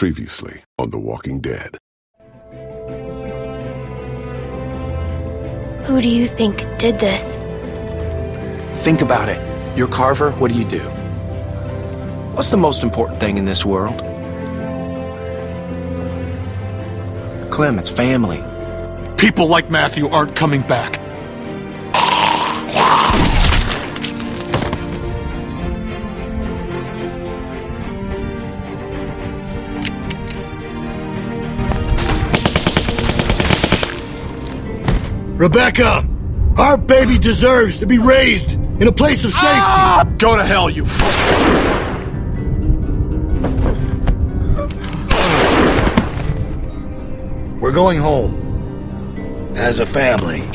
Previously on The Walking Dead. Who do you think did this? Think about it. You're Carver, what do you do? What's the most important thing in this world? Clem, it's family. People like Matthew aren't coming back. Rebecca! Our baby deserves to be raised in a place of safety! Ah! Go to hell, you f- We're going home. As a family.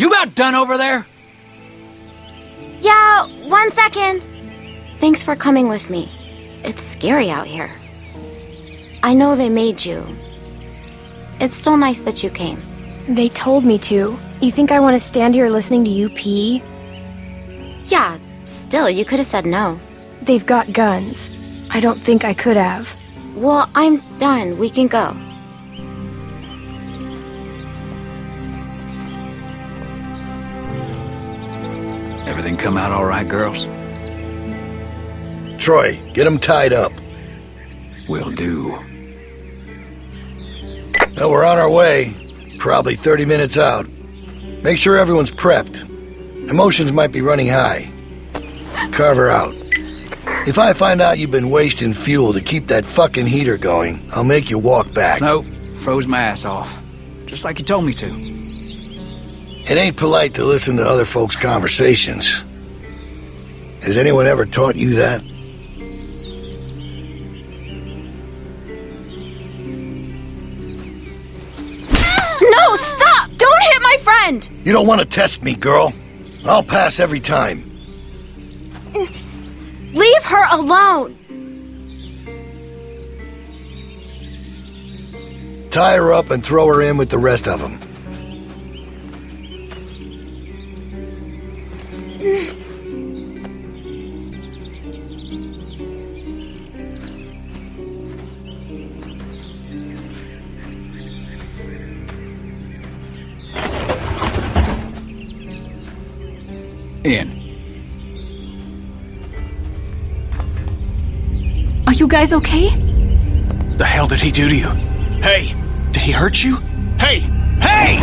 You about done over there? Yeah, one second. Thanks for coming with me. It's scary out here. I know they made you. It's still nice that you came. They told me to. You think I want to stand here listening to you pee? Yeah, still, you could have said no. They've got guns. I don't think I could have. Well, I'm done. We can go. Come out all right, girls? Troy, get them tied up. Will do. Well, we're on our way. Probably 30 minutes out. Make sure everyone's prepped. Emotions might be running high. Carver out. If I find out you've been wasting fuel to keep that fucking heater going, I'll make you walk back. Nope. Froze my ass off. Just like you told me to. It ain't polite to listen to other folks' conversations. Has anyone ever taught you that? No, stop! Don't hit my friend! You don't want to test me, girl. I'll pass every time. Leave her alone! Tie her up and throw her in with the rest of them. Guys okay? The hell did he do to you? Hey, did he hurt you? Hey! Hey!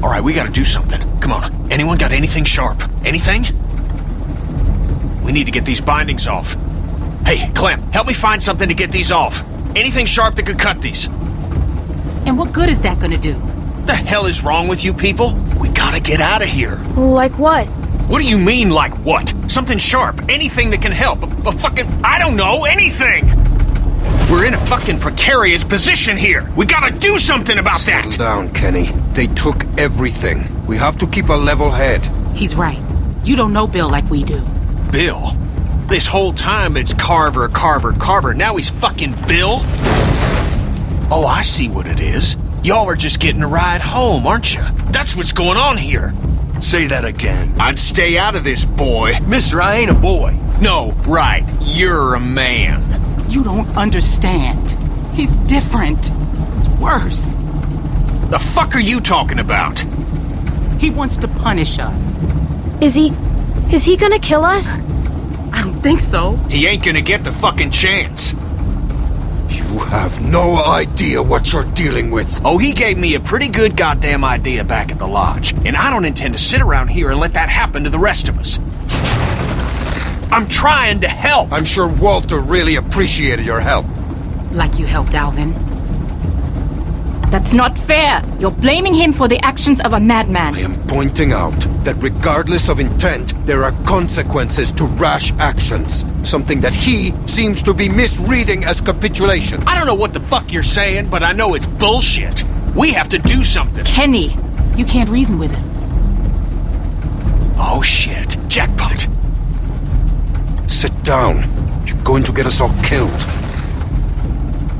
All right, we gotta do something. Come on. Anyone got anything sharp? Anything? We need to get these bindings off. Hey, Clem, help me find something to get these off. Anything sharp that could cut these. And what good is that gonna do? The hell is wrong with you people? We gotta get out of here. Like what? What do you mean, like what? Something sharp. Anything that can help. A, a fucking. I don't know, anything! We're in a fucking precarious position here. We gotta do something about Settle that. down, Kenny. They took everything. We have to keep a level head. He's right. You don't know Bill like we do. Bill? This whole time it's Carver, Carver, Carver. Now he's fucking Bill? Oh, I see what it is. Y'all are just getting a ride home, aren't you? That's what's going on here. Say that again. I'd stay out of this, boy. Mister, I ain't a boy. No, right. You're a man. You don't understand. He's different. It's worse. The fuck are you talking about? He wants to punish us. Is he... is he gonna kill us? I don't think so. He ain't gonna get the fucking chance. You have no idea what you're dealing with. Oh, he gave me a pretty good goddamn idea back at the lodge, and I don't intend to sit around here and let that happen to the rest of us. I'm trying to help. I'm sure Walter really appreciated your help. Like you helped Alvin. That's not fair. You're blaming him for the actions of a madman. I am pointing out that regardless of intent, there are consequences to rash actions. Something that he seems to be misreading as capitulation. I don't know what the fuck you're saying, but I know it's bullshit. We have to do something. Kenny, You can't reason with him. Oh shit. Jackpot. Sit down. You're going to get us all killed.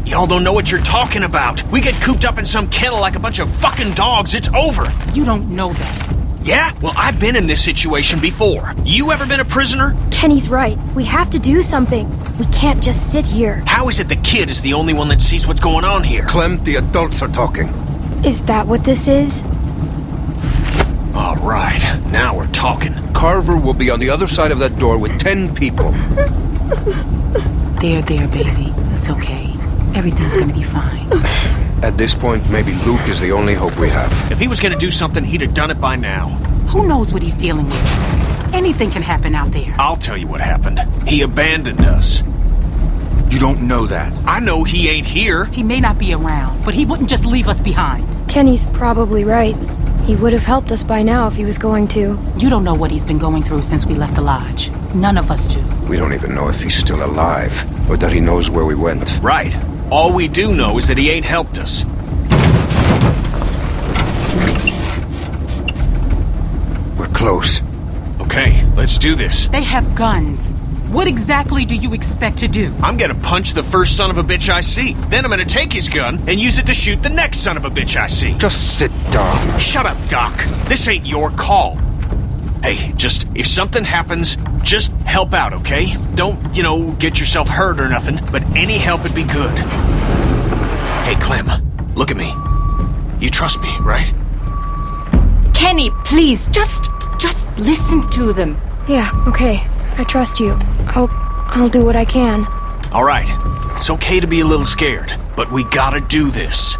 Y'all don't know what you're talking about. We get cooped up in some kennel like a bunch of fucking dogs, it's over. You don't know that. Yeah? Well, I've been in this situation before. You ever been a prisoner? Kenny's right. We have to do something. We can't just sit here. How is it the kid is the only one that sees what's going on here? Clem, the adults are talking. Is that what this is? All right, now we're talking. Carver will be on the other side of that door with ten people. There, there, baby. It's okay. Everything's gonna be fine. At this point, maybe Luke is the only hope we have. If he was gonna do something, he'd have done it by now. Who knows what he's dealing with? Anything can happen out there. I'll tell you what happened. He abandoned us. You don't know that. I know he ain't here. He may not be around, but he wouldn't just leave us behind. Kenny's probably right. He would have helped us by now if he was going to. You don't know what he's been going through since we left the lodge. None of us do. We don't even know if he's still alive, or that he knows where we went. Right. All we do know is that he ain't helped us. We're close. Okay, let's do this. They have guns. What exactly do you expect to do? I'm gonna punch the first son of a bitch I see. Then I'm gonna take his gun and use it to shoot the next son of a bitch I see. Just sit down. Shut up, Doc. This ain't your call. Hey, just, if something happens, just help out, okay? Don't, you know, get yourself hurt or nothing, but any help would be good. Hey, Clem, look at me. You trust me, right? Kenny, please, just just listen to them. Yeah, okay. I trust you. I'll... I'll do what I can. All right. It's okay to be a little scared, but we gotta do this.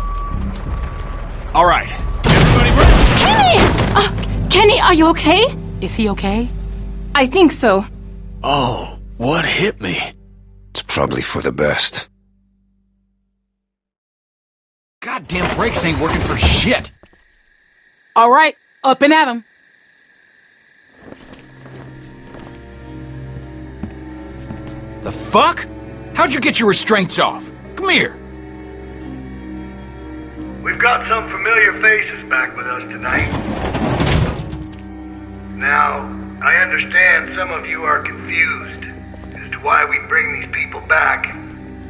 All right. Everybody? Kenny! Uh, Kenny, are you okay? Is he okay? I think so. Oh, what hit me? It's probably for the best. Goddamn brakes ain't working for shit. All right, up and at him. The fuck? How'd you get your restraints off? Come here. We've got some familiar faces back with us tonight. Now, I understand some of you are confused as to why we bring these people back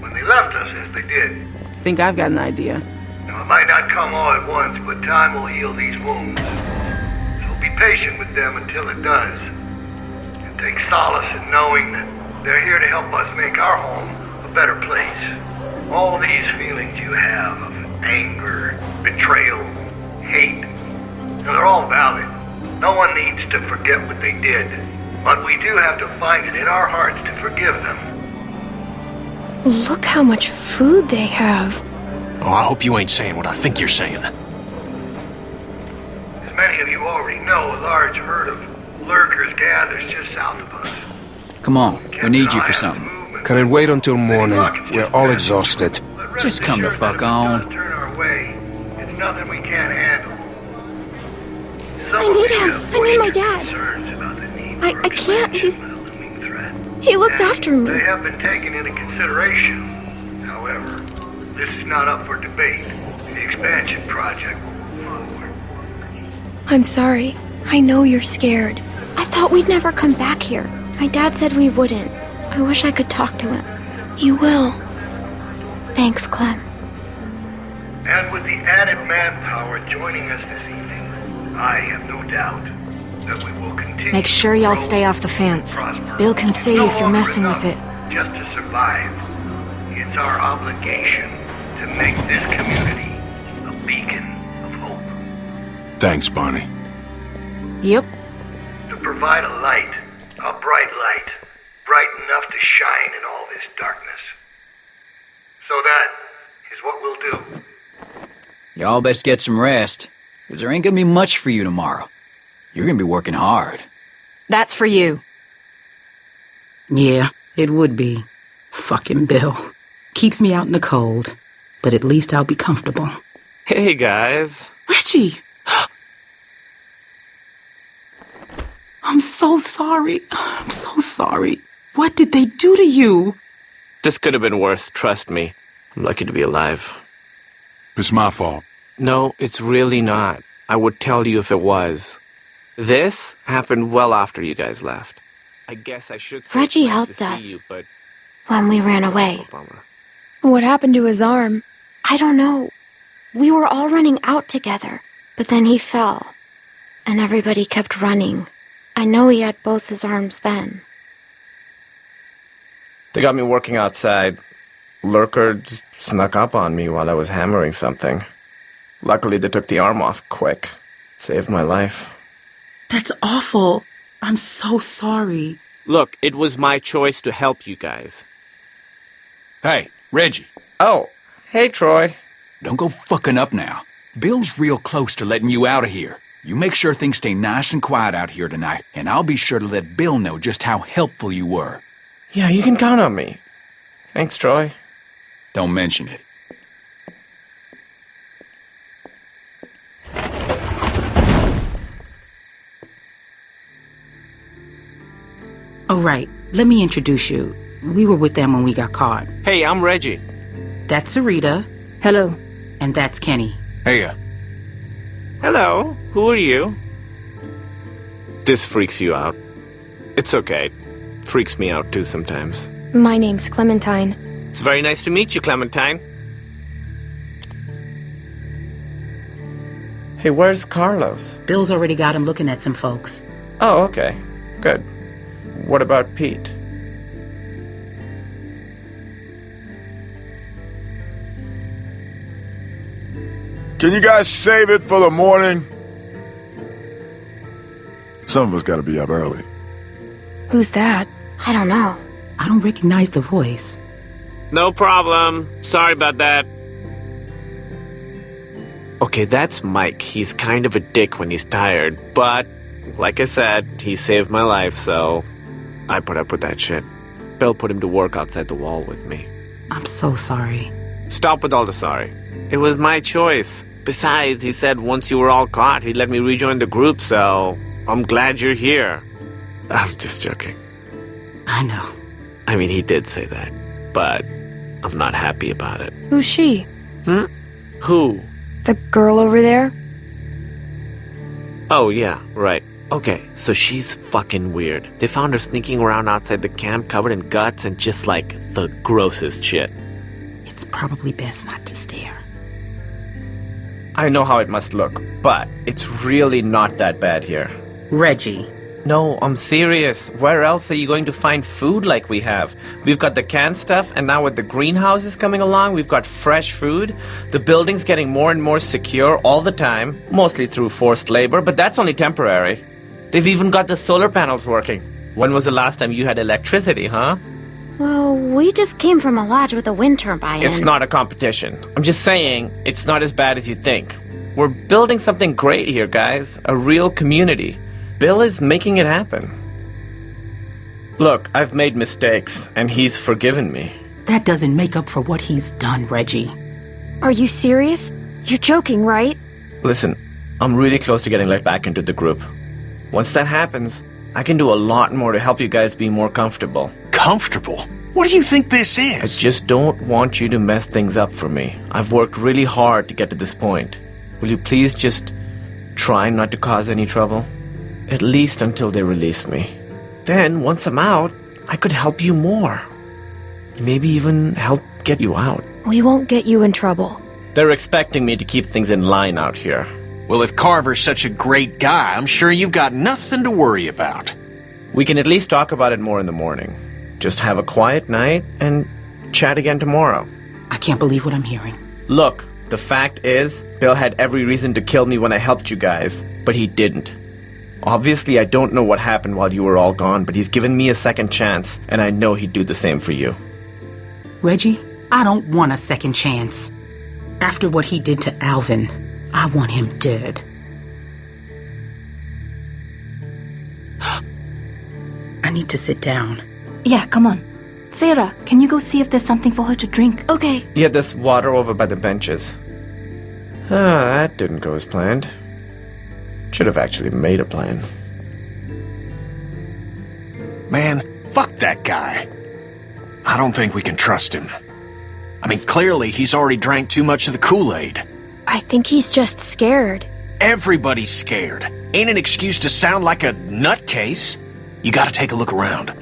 when they left us as they did. I Think I've got an idea. Now, it might not come all at once, but time will heal these wounds. So be patient with them until it does. And take solace in knowing that they're here to help us make our home a better place. All these feelings you have of anger, betrayal, hate, they're all valid. No one needs to forget what they did. But we do have to find it in our hearts to forgive them. Look how much food they have. Oh, I hope you ain't saying what I think you're saying. As many of you already know, a large herd of lurkers gathers just south of us. Come on, we need you for something. Can it wait until morning? We're all exhausted. Just come the fuck on. Turn our way. It's nothing we can't handle. I need him. I need my dad. concerns about the need I, I can't. He's. explanation looming threat. He looks after They me. have been taken into consideration. However, this is not up for debate. The expansion project will move forward. I'm sorry. I know you're scared. I thought we'd never come back here. My dad said we wouldn't. I wish I could talk to him. You will. Thanks, Clem. And with the added manpower joining us this I have no doubt that we will continue. Make sure y'all stay off the fence. Bill can see No if you're messing with it. Just to survive. It's our obligation to make this community a beacon of hope. Thanks, Barney. Yep. To provide a light, a bright light, bright enough to shine in all this darkness. So that is what we'll do. Y'all best get some rest, because there ain't gonna be much for you tomorrow. You're gonna be working hard. That's for you. Yeah, it would be. Fucking Bill. Keeps me out in the cold, but at least I'll be comfortable. Hey, guys. Reggie! I'm so sorry. I'm so sorry. What did they do to you? This could have been worse, trust me. I'm lucky to be alive. It's my fault. No, it's really not. I would tell you if it was. This happened well after you guys left. I guess I should say Reggie nice helped to see us. You, but When we ran away. also a bummer. What happened to his arm? I don't know. We were all running out together, but then he fell. And everybody kept running. I know he had both his arms then. They got me working outside. Lurker snuck up on me while I was hammering something. Luckily, they took the arm off quick. Saved my life. That's awful. I'm so sorry. Look, it was my choice to help you guys. Hey, Reggie. Oh, hey, Troy. Don't go fucking up now. Bill's real close to letting you out of here. You make sure things stay nice and quiet out here tonight, and I'll be sure to let Bill know just how helpful you were. Yeah, you can count on me. Thanks, Troy. Don't mention it. Oh, right. Let me introduce you. We were with them when we got caught. Hey, I'm Reggie. That's Sarita. Hello. And that's Kenny. Hey, uh, Hello, who are you? This freaks you out. It's okay. Freaks me out too sometimes. My name's Clementine. It's very nice to meet you, Clementine. Hey, where's Carlos? Bill's already got him looking at some folks. Oh, okay. Good. What about Pete? can you guys save it for the morning? Some of us gotta be up early. Who's that? I don't know. I don't recognize the voice. No problem. Sorry about that. Okay, that's Mike. He's kind of a dick when he's tired, but like I said, he saved my life, so I put up with that shit. Bill put him to work outside the wall with me. I'm so sorry. Stop with all the sorry. It was my choice. Besides, he said once you were all caught, he'd let me rejoin the group, so I'm glad you're here. I'm just joking. I know. I mean, he did say that, but I'm not happy about it. Who's she? Hmm? Who? The girl over there? Oh, yeah, right. Okay, so she's fucking weird. They found her sneaking around outside the camp covered in guts and just like the grossest shit. It's probably best not to stare. I know how it must look, but it's really not that bad here. Reggie. No, I'm serious. Where else are you going to find food like we have? We've got the canned stuff, and now with the greenhouses coming along, we've got fresh food. The building's getting more and more secure all the time, mostly through forced labor, but that's only temporary. They've even got the solar panels working. When was the last time you had electricity, huh? Well, we just came from a lodge with a wind turbine. It's not a competition. I'm just saying, it's not as bad as you think. We're building something great here, guys. A real community. Bill is making it happen. Look, I've made mistakes, and he's forgiven me. That doesn't make up for what he's done, Reggie. Are you serious? You're joking, right? Listen, I'm really close to getting let back into the group. Once that happens, I can do a lot more to help you guys be more comfortable. Comfortable? What do you think this is? I just don't want you to mess things up for me. I've worked really hard to get to this point. Will you please just try not to cause any trouble? At least until they release me. Then, once I'm out, I could help you more. Maybe even help get you out. We won't get you in trouble. They're expecting me to keep things in line out here. Well, if Carver's such a great guy, I'm sure you've got nothing to worry about. We can at least talk about it more in the morning. Just have a quiet night and chat again tomorrow. I can't believe what I'm hearing. Look, the fact is, Bill had every reason to kill me when I helped you guys, but he didn't. Obviously, I don't know what happened while you were all gone, but he's given me a second chance, and I know he'd do the same for you. Reggie, I don't want a second chance. After what he did to Alvin, I want him dead. I need to sit down. Yeah, come on. Sarah, can you go see if there's something for her to drink? Okay. Yeah, there's water over by the benches. Ah, that didn't go as planned. Should have actually made a plan. Man, fuck that guy. I don't think we can trust him. I mean, clearly he's already drank too much of the Kool-Aid. I think he's just scared. Everybody's scared. Ain't an excuse to sound like a nutcase. You gotta take a look around.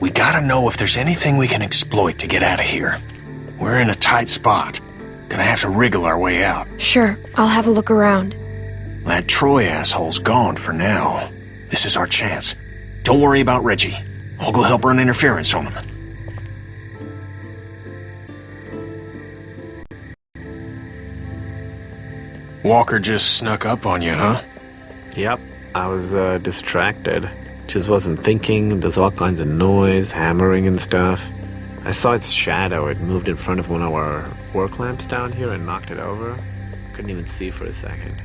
We gotta know if there's anything we can exploit to get out of here. We're in a tight spot. Gonna have to wriggle our way out. Sure, I'll have a look around. That Troy asshole's gone for now. This is our chance. Don't worry about Reggie. I'll go help run interference on him. Walker just snuck up on you, huh? Yep, I was uh, distracted. Just wasn't thinking. There's all kinds of noise, hammering and stuff. I saw its shadow. It moved in front of one of our work lamps down here and knocked it over. Couldn't even see for a second.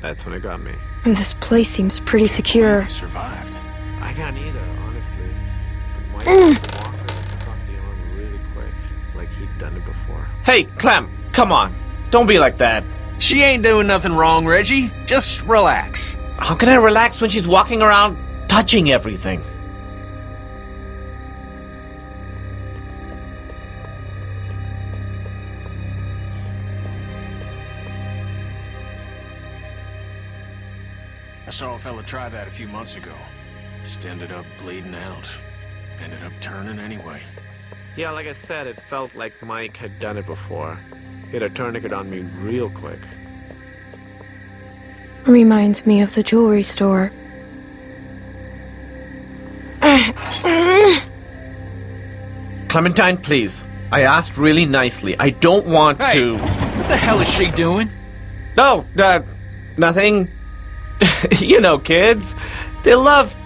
That's when it got me. This place seems pretty secure. Survived. I can't either, honestly. But Mm. Walker took off the arm really quick, like he'd done it before. Hey, Clem, come on. Don't be like that. She ain't doing nothing wrong, Reggie. Just relax. How can I relax when she's walking around touching everything? I saw a fella try that a few months ago. Just ended up bleeding out. Ended up turning anyway. Yeah, like I said, it felt like Mike had done it before. He had a tourniquet on me real quick. Reminds me of the jewelry store. Clementine, please. I asked really nicely. I don't want Hey, to. what the hell is she doing? No, uh, nothing. you know, kids. They love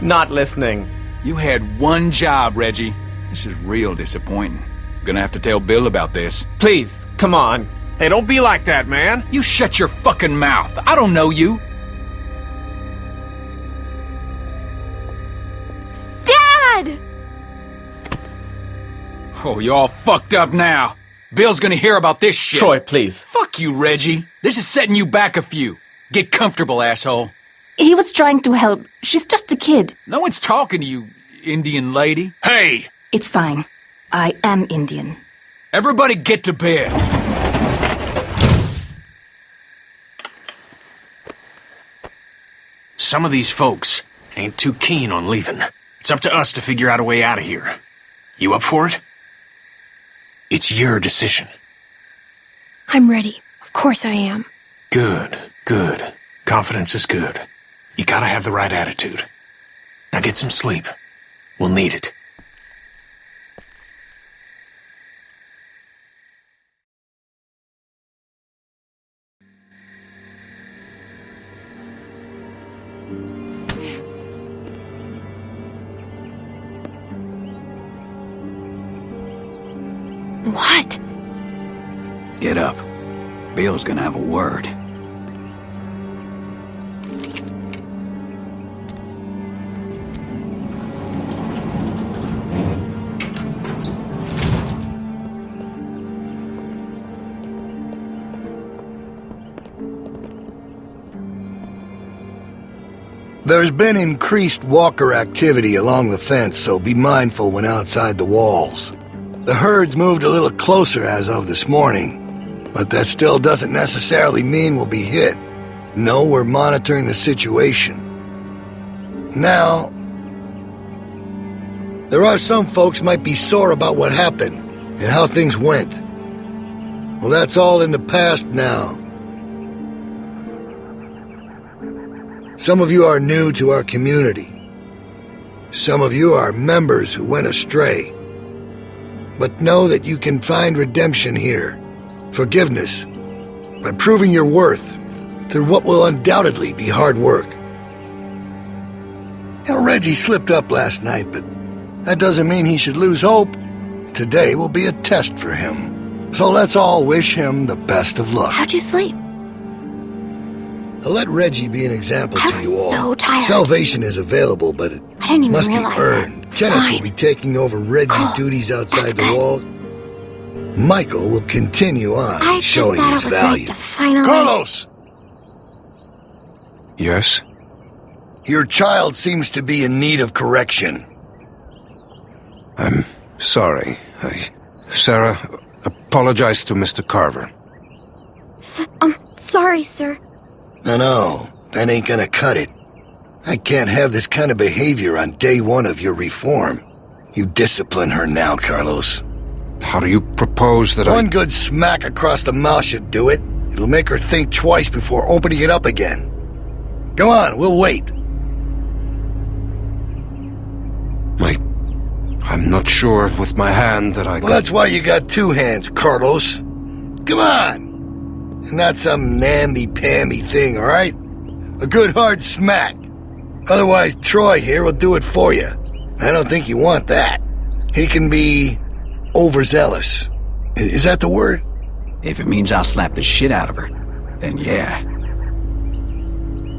not listening. You had one job, Reggie. This is real disappointing. Gonna have to tell Bill about this. Please, come on. Hey, don't be like that, man. You shut your fucking mouth. I don't know you. Dad! Oh, you all fucked up now. Bill's gonna hear about this shit. Troy, please. Fuck you, Reggie. This is setting you back a few. Get comfortable, asshole. He was trying to help. She's just a kid. No one's talking to you, Indian lady. Hey! It's fine. I am Indian. Everybody get to bed. Some of these folks ain't too keen on leaving. It's up to us to figure out a way out of here. You up for it? It's your decision. I'm ready. Of course I am. Good, good. Confidence is good. You gotta have the right attitude. Now get some sleep. We'll need it. What? Get up. Bill's gonna have a word. There's been increased walker activity along the fence, so be mindful when outside the walls. The herd's moved a little closer as of this morning, but that still doesn't necessarily mean we'll be hit. No, we're monitoring the situation. Now, there are some folks might be sore about what happened and how things went. Well, that's all in the past now. Some of you are new to our community. Some of you are members who went astray. But know that you can find redemption here, forgiveness, by proving your worth through what will undoubtedly be hard work. Now, Reggie slipped up last night, but that doesn't mean he should lose hope. Today will be a test for him. So let's all wish him the best of luck. How'd you sleep? Now let Reggie be an example I to you all. so tired. Salvation is available, but it I didn't even must realize be earned. that. Kenneth Fine. will be taking over Reggie's duties outside the walls. Michael will continue on I just showing thought his it was value. nice to finally. Carlos! Yes? Your child seems to be in need of correction. I'm sorry. I... Sarah, apologize to Mr. Carver. S- I'm sorry, sir. No, no, that ain't gonna cut it. I can't have this kind of behavior on day one of your reform. You discipline her now, Carlos. How do you propose that One I... good smack across the mouth should do it. It'll make her think twice before opening it up again. Go on, we'll wait. My... I'm not sure with my hand that I Well, that's why you got two hands, Carlos. Come on! Not some namby-pamby thing, alright? A good hard smack. Otherwise, Troy here will do it for you. I don't think you want that. He can be overzealous. Is that the word? If it means I'll slap the shit out of her, then yeah.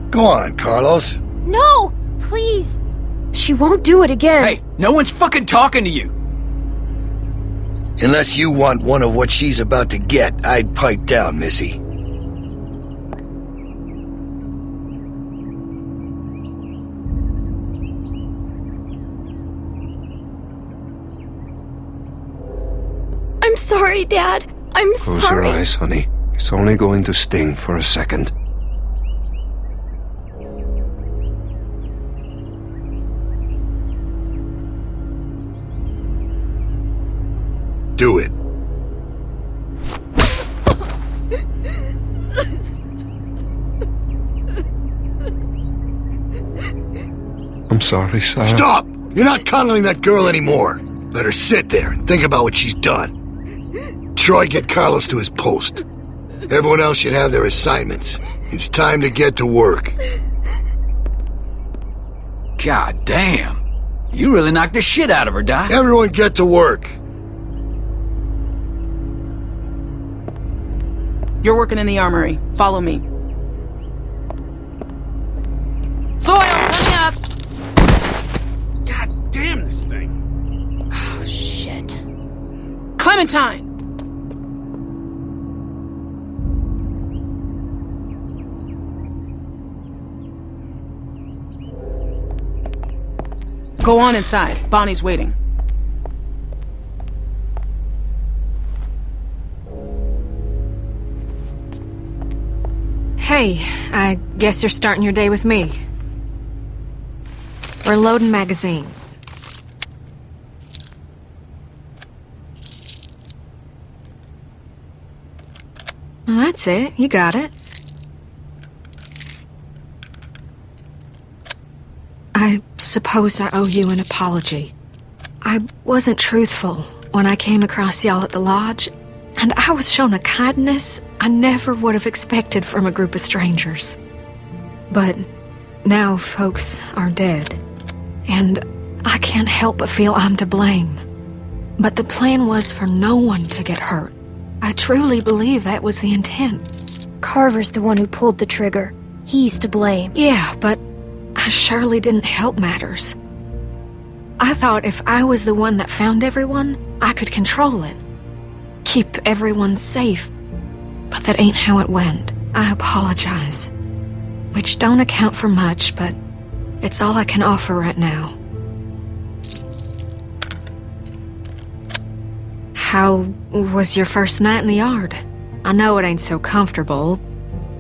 Go on, Carlos. No! Please! She won't do it again. Hey, no one's fucking talking to you! Unless you want one of what she's about to get, I'd pipe down, Missy. Sorry, Dad. I'm Close your sorry. eyes, honey. It's only going to sting for a second. Do it. I'm sorry, Sarah. Stop! You're not coddling that girl anymore. Let her sit there and think about what she's done. Troy, get Carlos to his post. Everyone else should have their assignments. It's time to get to work. God damn. You really knocked the shit out of her, Doc. Everyone get to work. You're working in the armory. Follow me. Soil, coming up! God damn this thing. Oh, shit. Clementine! Go on inside. Bonnie's waiting. Hey, I guess you're starting your day with me. We're loading magazines. Well, that's it. You got it. I suppose I owe you an apology. I wasn't truthful when I came across y'all at the lodge, and I was shown a kindness I never would have expected from a group of strangers. But now folks are dead, and I can't help but feel I'm to blame. But the plan was for no one to get hurt. I truly believe that was the intent. Carver's the one who pulled the trigger. He's to blame. Yeah, but surely didn't help matters. I thought if I was the one that found everyone, I could control it. Keep everyone safe. But that ain't how it went. I apologize. Which don't account for much, but it's all I can offer right now. How was your first night in the yard? I know it ain't so comfortable,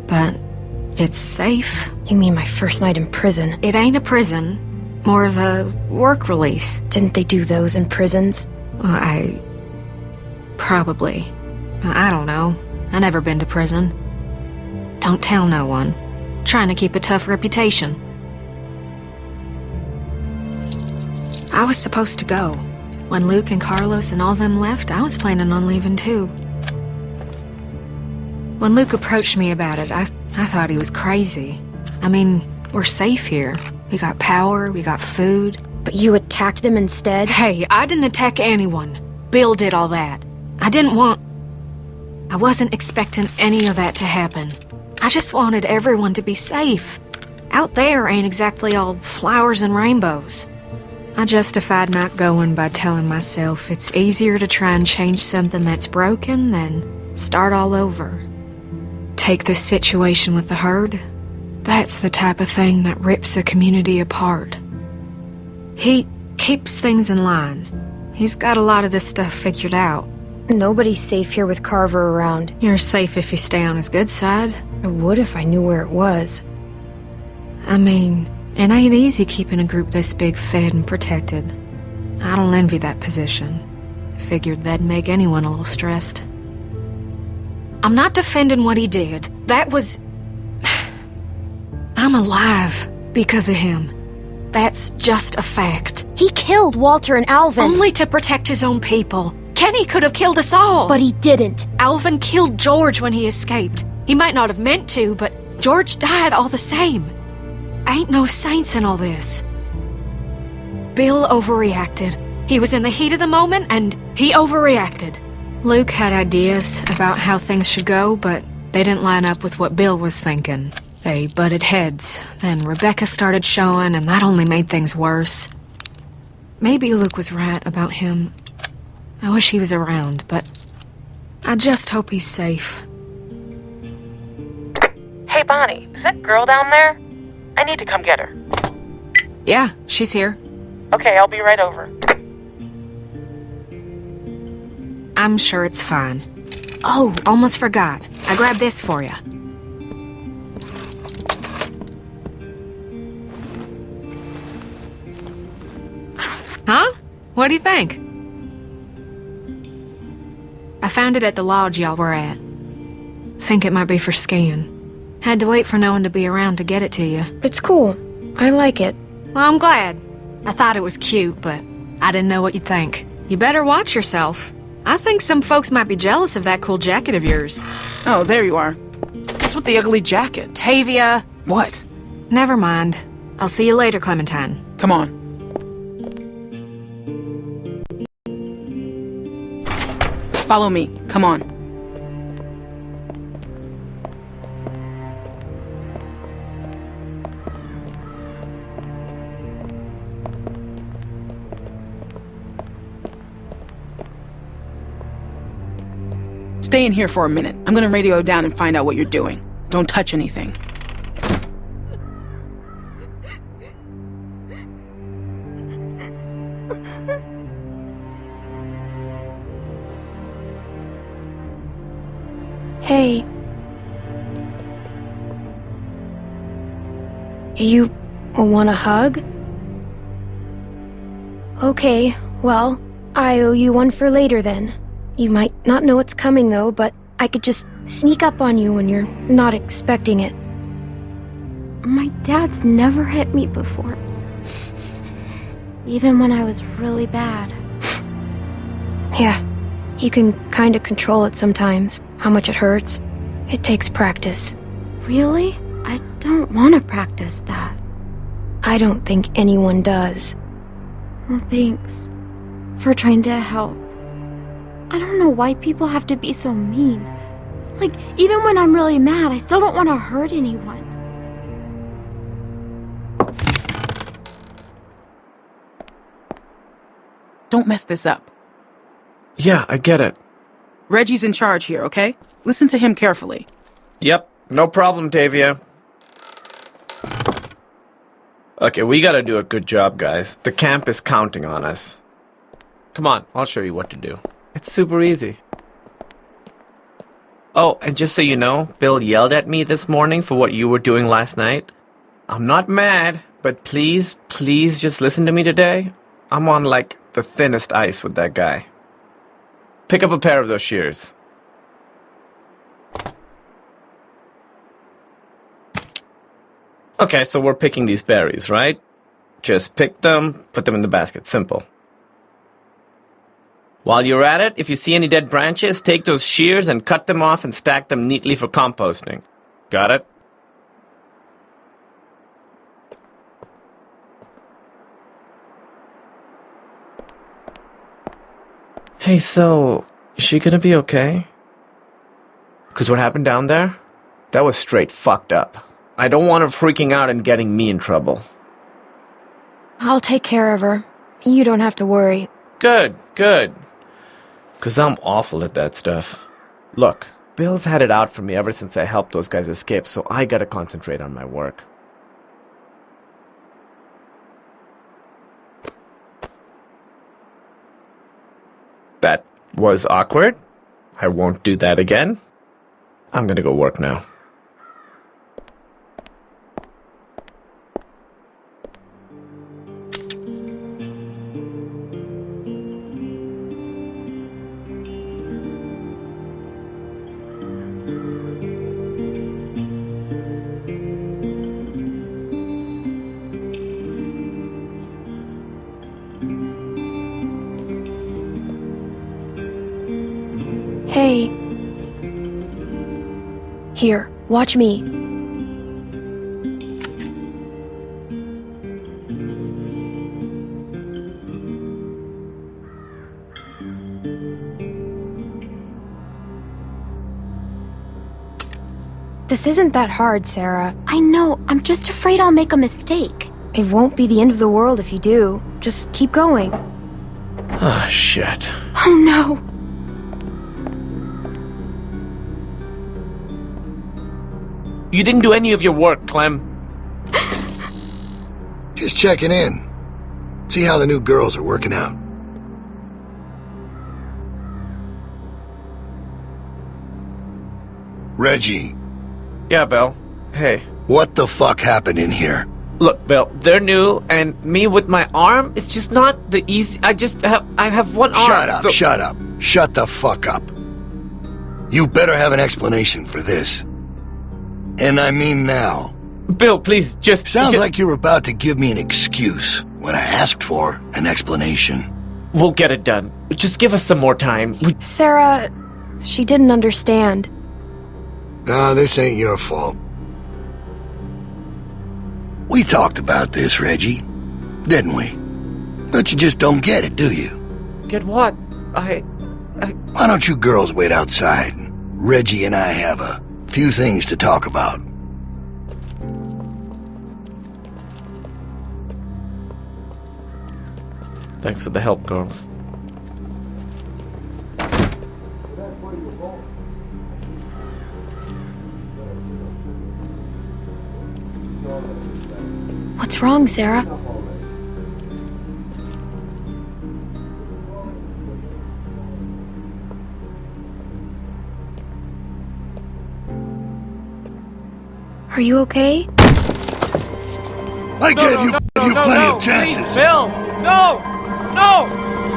but it's safe. You mean my first night in prison? It ain't a prison, more of a work release. Didn't they do those in prisons? Well, I. Probably. I don't know. I never been to prison. Don't tell no one. Trying to keep a tough reputation. I was supposed to go. When Luke and Carlos and all them left, I was planning on leaving too. When Luke approached me about it, I, I thought he was crazy. I mean, we're safe here. We got power, we got food. But you attacked them instead? Hey, I didn't attack anyone. Bill did all that. I didn't want... I wasn't expecting any of that to happen. I just wanted everyone to be safe. Out there ain't exactly all flowers and rainbows. I justified not going by telling myself it's easier to try and change something that's broken than start all over. Take this situation with the herd. That's the type of thing that rips a community apart. He keeps things in line. He's got a lot of this stuff figured out. Nobody's safe here with Carver around. You're safe if you stay on his good side. I would if I knew where it was. I mean, it ain't easy keeping a group this big fed and protected. I don't envy that position. Figured that'd make anyone a little stressed. I'm not defending what he did. That was... I'm alive because of him. That's just a fact. He killed Walter and Alvin. Only to protect his own people. Kenny could have killed us all. But he didn't. Alvin killed George when he escaped. He might not have meant to, but George died all the same. Ain't no saints in all this. Bill overreacted. He was in the heat of the moment, and he overreacted. Luke had ideas about how things should go, but they didn't line up with what Bill was thinking. They butted heads. Then Rebecca started showing, and that only made things worse. Maybe Luke was right about him. I wish he was around, but I just hope he's safe. Hey, Bonnie, is that girl down there? I need to come get her. Yeah, she's here. Okay, I'll be right over. I'm sure it's fine. Oh, almost forgot. I grabbed this for you. Huh? What do you think? I found it at the lodge y'all were at. Think it might be for skiing. Had to wait for no one to be around to get it to you. It's cool. I like it. Well, I'm glad. I thought it was cute, but I didn't know what you'd think. You better watch yourself. I think some folks might be jealous of that cool jacket of yours. Oh, there you are. What's with the ugly jacket? Tavia! What? Never mind. I'll see you later, Clementine. Come on. Follow me. Come on. Stay in here for a minute. I'm gonna radio down and find out what you're doing. Don't touch anything. Hey. You want a hug? Okay, well, I owe you one for later then. You might not know it's coming though, but I could just sneak up on you when you're not expecting it. My dad's never hit me before. Even when I was really bad. yeah, you can kind of control it sometimes, how much it hurts. It takes practice. Really? I don't want to practice that. I don't think anyone does. Well, thanks for trying to help. I don't know why people have to be so mean. Like, even when I'm really mad, I still don't want to hurt anyone. Don't mess this up. Yeah, I get it. Reggie's in charge here, okay? Listen to him carefully. Yep, no problem, Tavia. Okay, we gotta do a good job, guys. The camp is counting on us. Come on, I'll show you what to do. It's super easy. Oh, and just so you know, Bill yelled at me this morning for what you were doing last night. I'm not mad, but please, please just listen to me today. I'm on like the thinnest ice with that guy. Pick up a pair of those shears. Okay, so we're picking these berries, right? Just pick them, put them in the basket. Simple. While you're at it, if you see any dead branches, take those shears and cut them off and stack them neatly for composting. Got it? Hey, so, is she gonna be okay? Cause what happened down there? That was straight fucked up. I don't want her freaking out and getting me in trouble. I'll take care of her. You don't have to worry. Good, good. Cause I'm awful at that stuff. Look, Bill's had it out for me ever since I helped those guys escape, so I gotta concentrate on my work. That was awkward. I won't do that again. I'm gonna go work now. Watch me. This isn't that hard, Sarah. I know, I'm just afraid I'll make a mistake. It won't be the end of the world if you do. Just keep going. Ah, shit. Oh no! You didn't do any of your work, Clem. Just checking in. See how the new girls are working out. Reggie. Yeah, Bill. Hey. What the fuck happened in here? Look, Bill, they're new, and me with my arm, it's just not the easy. I just have, I have one arm. Shut up, shut up. Shut the fuck up. You better have an explanation for this. And I mean now. Bill, please, just... Sounds ju- like you were about to give me an excuse when I asked for an explanation. We'll get it done. Just give us some more time. We- Sarah, she didn't understand. Ah, this ain't your fault. We talked about this, Reggie, didn't we? But you just don't get it, do you? Get what? I... Why don't you girls wait outside? Reggie and I have a few things to talk about. Thanks for the help, girls. What's wrong, Sarah? Are you okay? I gave you, gave you plenty of chances. Please, Bill! No! No!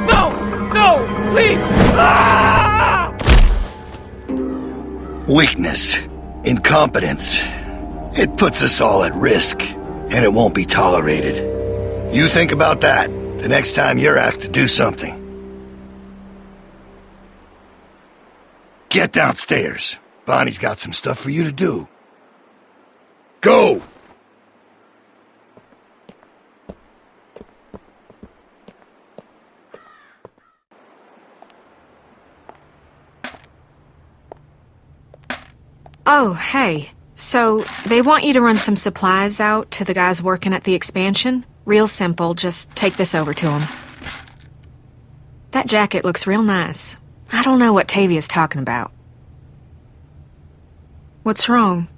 No! No! Please! Ah! Weakness, incompetence. It puts us all at risk, and it won't be tolerated. You think about that the next time you're asked to do something. Get downstairs. Bonnie's got some stuff for you to do. Go! Oh, hey. So, they want you to run some supplies out to the guys working at the expansion? Real simple, just take this over to them. That jacket looks real nice. I don't know what Tavia's talking about. What's wrong?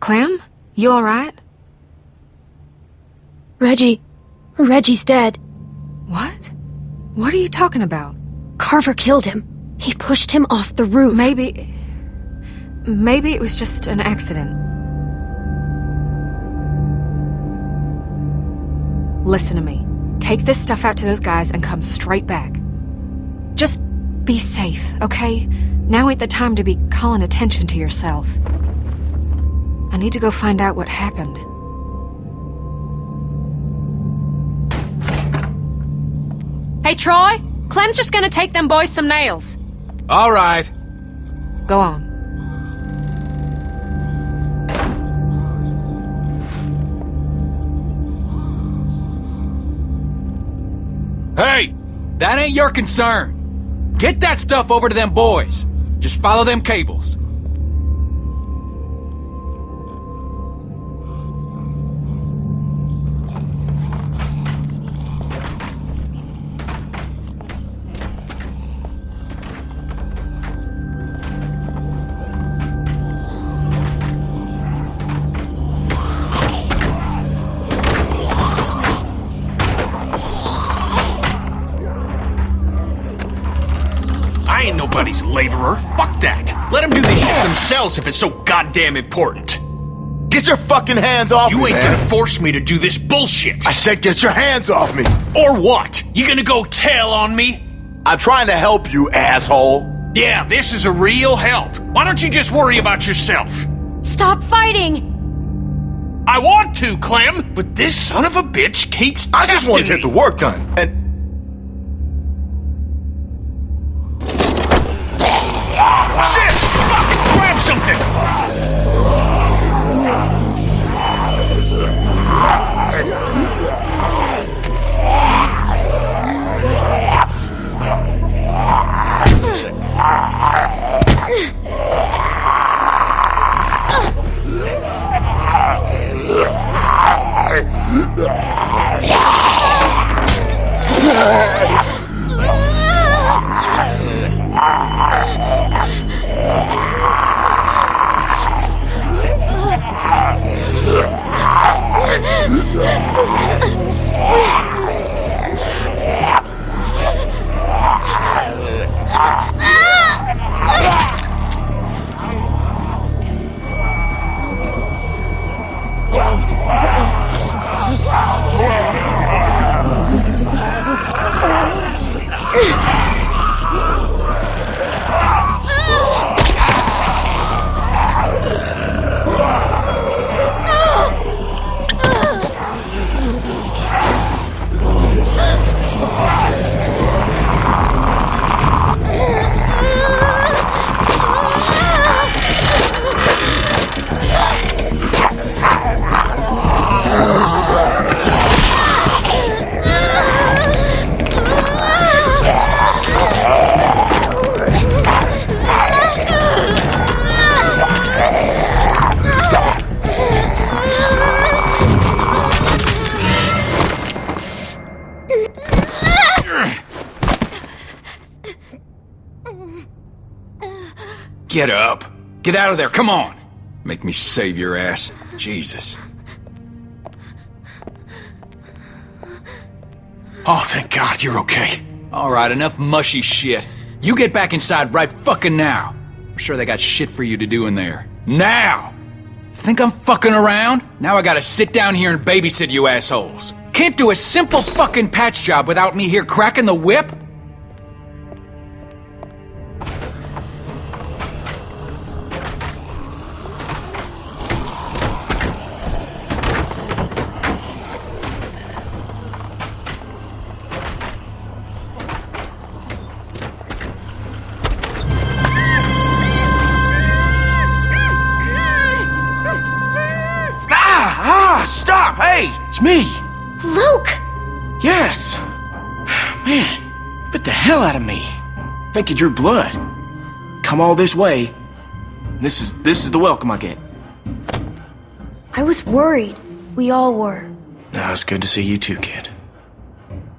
Clem? You alright? Reggie. Reggie's dead. What? What are you talking about? Carver killed him. He pushed him off the roof. Maybe. Maybe it was just an accident. Listen to me. Take this stuff out to those guys and come straight back. Just be safe, okay? Now ain't the time to be calling attention to yourself. I need to go find out what happened. Hey, Troy! Clem's just gonna take them boys some nails. All right. Go on. Hey! That ain't your concern. Get that stuff over to them boys. Just follow them cables. I ain't nobody's laborer. Fuck that. Let them do this shit themselves if it's so goddamn important. Get your fucking hands off You me, You ain't man. gonna force me to do this bullshit. I said get your hands off me. Or what? You gonna go tell on me? I'm trying to help you, asshole. Yeah, this is a real help. Why don't you just worry about yourself? Stop fighting! I want to, Clem, but this son of a bitch keeps I just want to get the work done. And Yeah! Get out of there, come on. Make me save your ass. Jesus. Oh, thank God you're okay. All right, enough mushy shit. You get back inside right fucking now. I'm sure they got shit for you to do in there. Now! Think I'm fucking around? Now I gotta sit down here and babysit you assholes. Can't do a simple fucking patch job without me here cracking the whip? Of me. Think you drew blood. Come all this way. This is this is the welcome I get. I was worried. We all were. No, it's good to see you too, kid.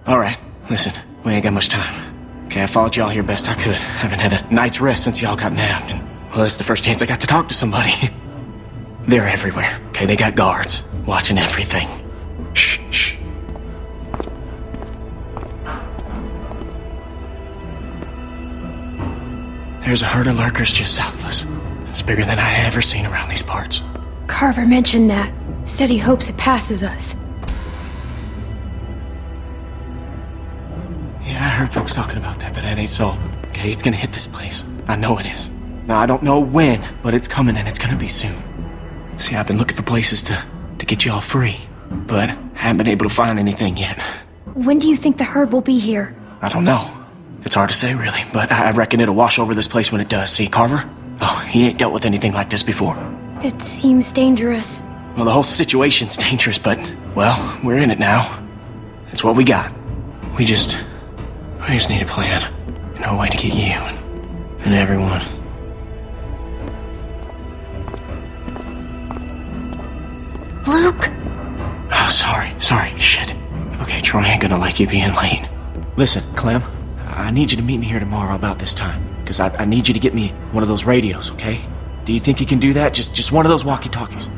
Alright, listen, we ain't got much time. Okay, I followed y'all here best I could. Haven't had a night's rest since y'all got nabbed, and well, it's the first chance I got to talk to somebody. They're everywhere. Okay, they got guards watching everything. There's a herd of lurkers just south of us. It's bigger than I ever seen around these parts. Carver mentioned that. Said he hopes it passes us. Yeah, I heard folks talking about that, but that ain't so. Okay, it's gonna hit this place. I know it is. Now, I don't know when, but it's coming and it's gonna be soon. See, I've been looking for places to, to get you all free, but haven't been able to find anything yet. When do you think the herd will be here? I don't know. It's hard to say, really, but I I reckon it'll wash over this place when it does. See, Carver? Oh, he ain't dealt with anything like this before. It seems dangerous. Well, the whole situation's dangerous, but, well, we're in it now. It's what we got. We just. We just need a plan. And a way to get you and, and everyone. Luke! Oh, sorry, sorry, shit. Okay, Troy ain't gonna like you being late. Listen, Clem, I need you to meet me here tomorrow about this time. Because I, I need you to get me one of those radios, okay? Do you think you can do that? Just just one of those walkie-talkies.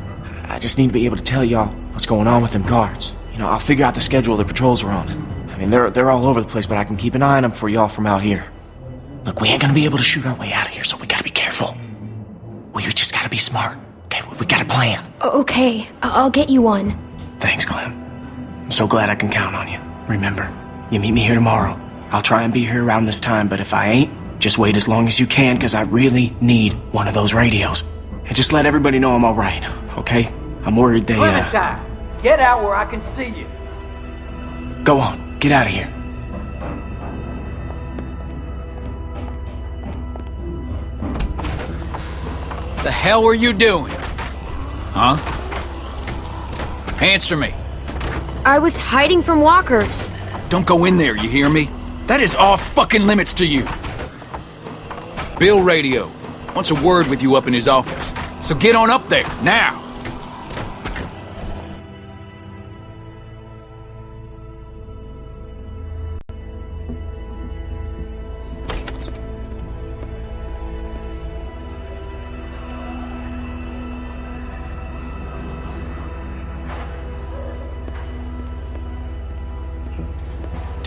I just need to be able to tell y'all what's going on with them guards. You know, I'll figure out the schedule the patrols are on. I mean, they're they're all over the place, but I can keep an eye on them for y'all from out here. Look, we ain't gonna be able to shoot our way out of here, so we gotta be careful. We just gotta be smart. Okay, we, we got a plan. Okay, I'll get you one. Thanks, Clem. I'm so glad I can count on you. Remember, you meet me here tomorrow. I'll try and be here around this time, but if I ain't, just wait as long as you can, because I really need one of those radios. And just let everybody know I'm alright, okay? I'm worried they, uh... Clementine, get out where I can see you. Go on, get out of here. The hell were you doing? Huh? Answer me. I was hiding from walkers. Don't go in there, you hear me? That is off fucking limits to you. Bill Radio wants a word with you up in his office. So get on up there, now.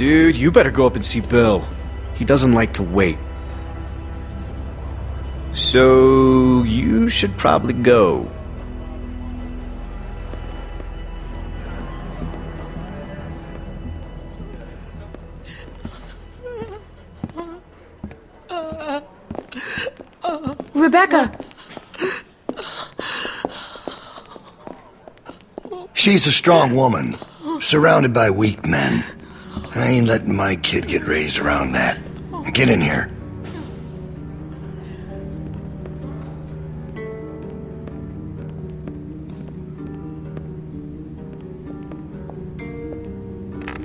Dude, you better go up and see Bill. He doesn't like to wait. So, you should probably go. Rebecca! She's a strong woman, surrounded by weak men. I ain't letting my kid get raised around that. Get in here.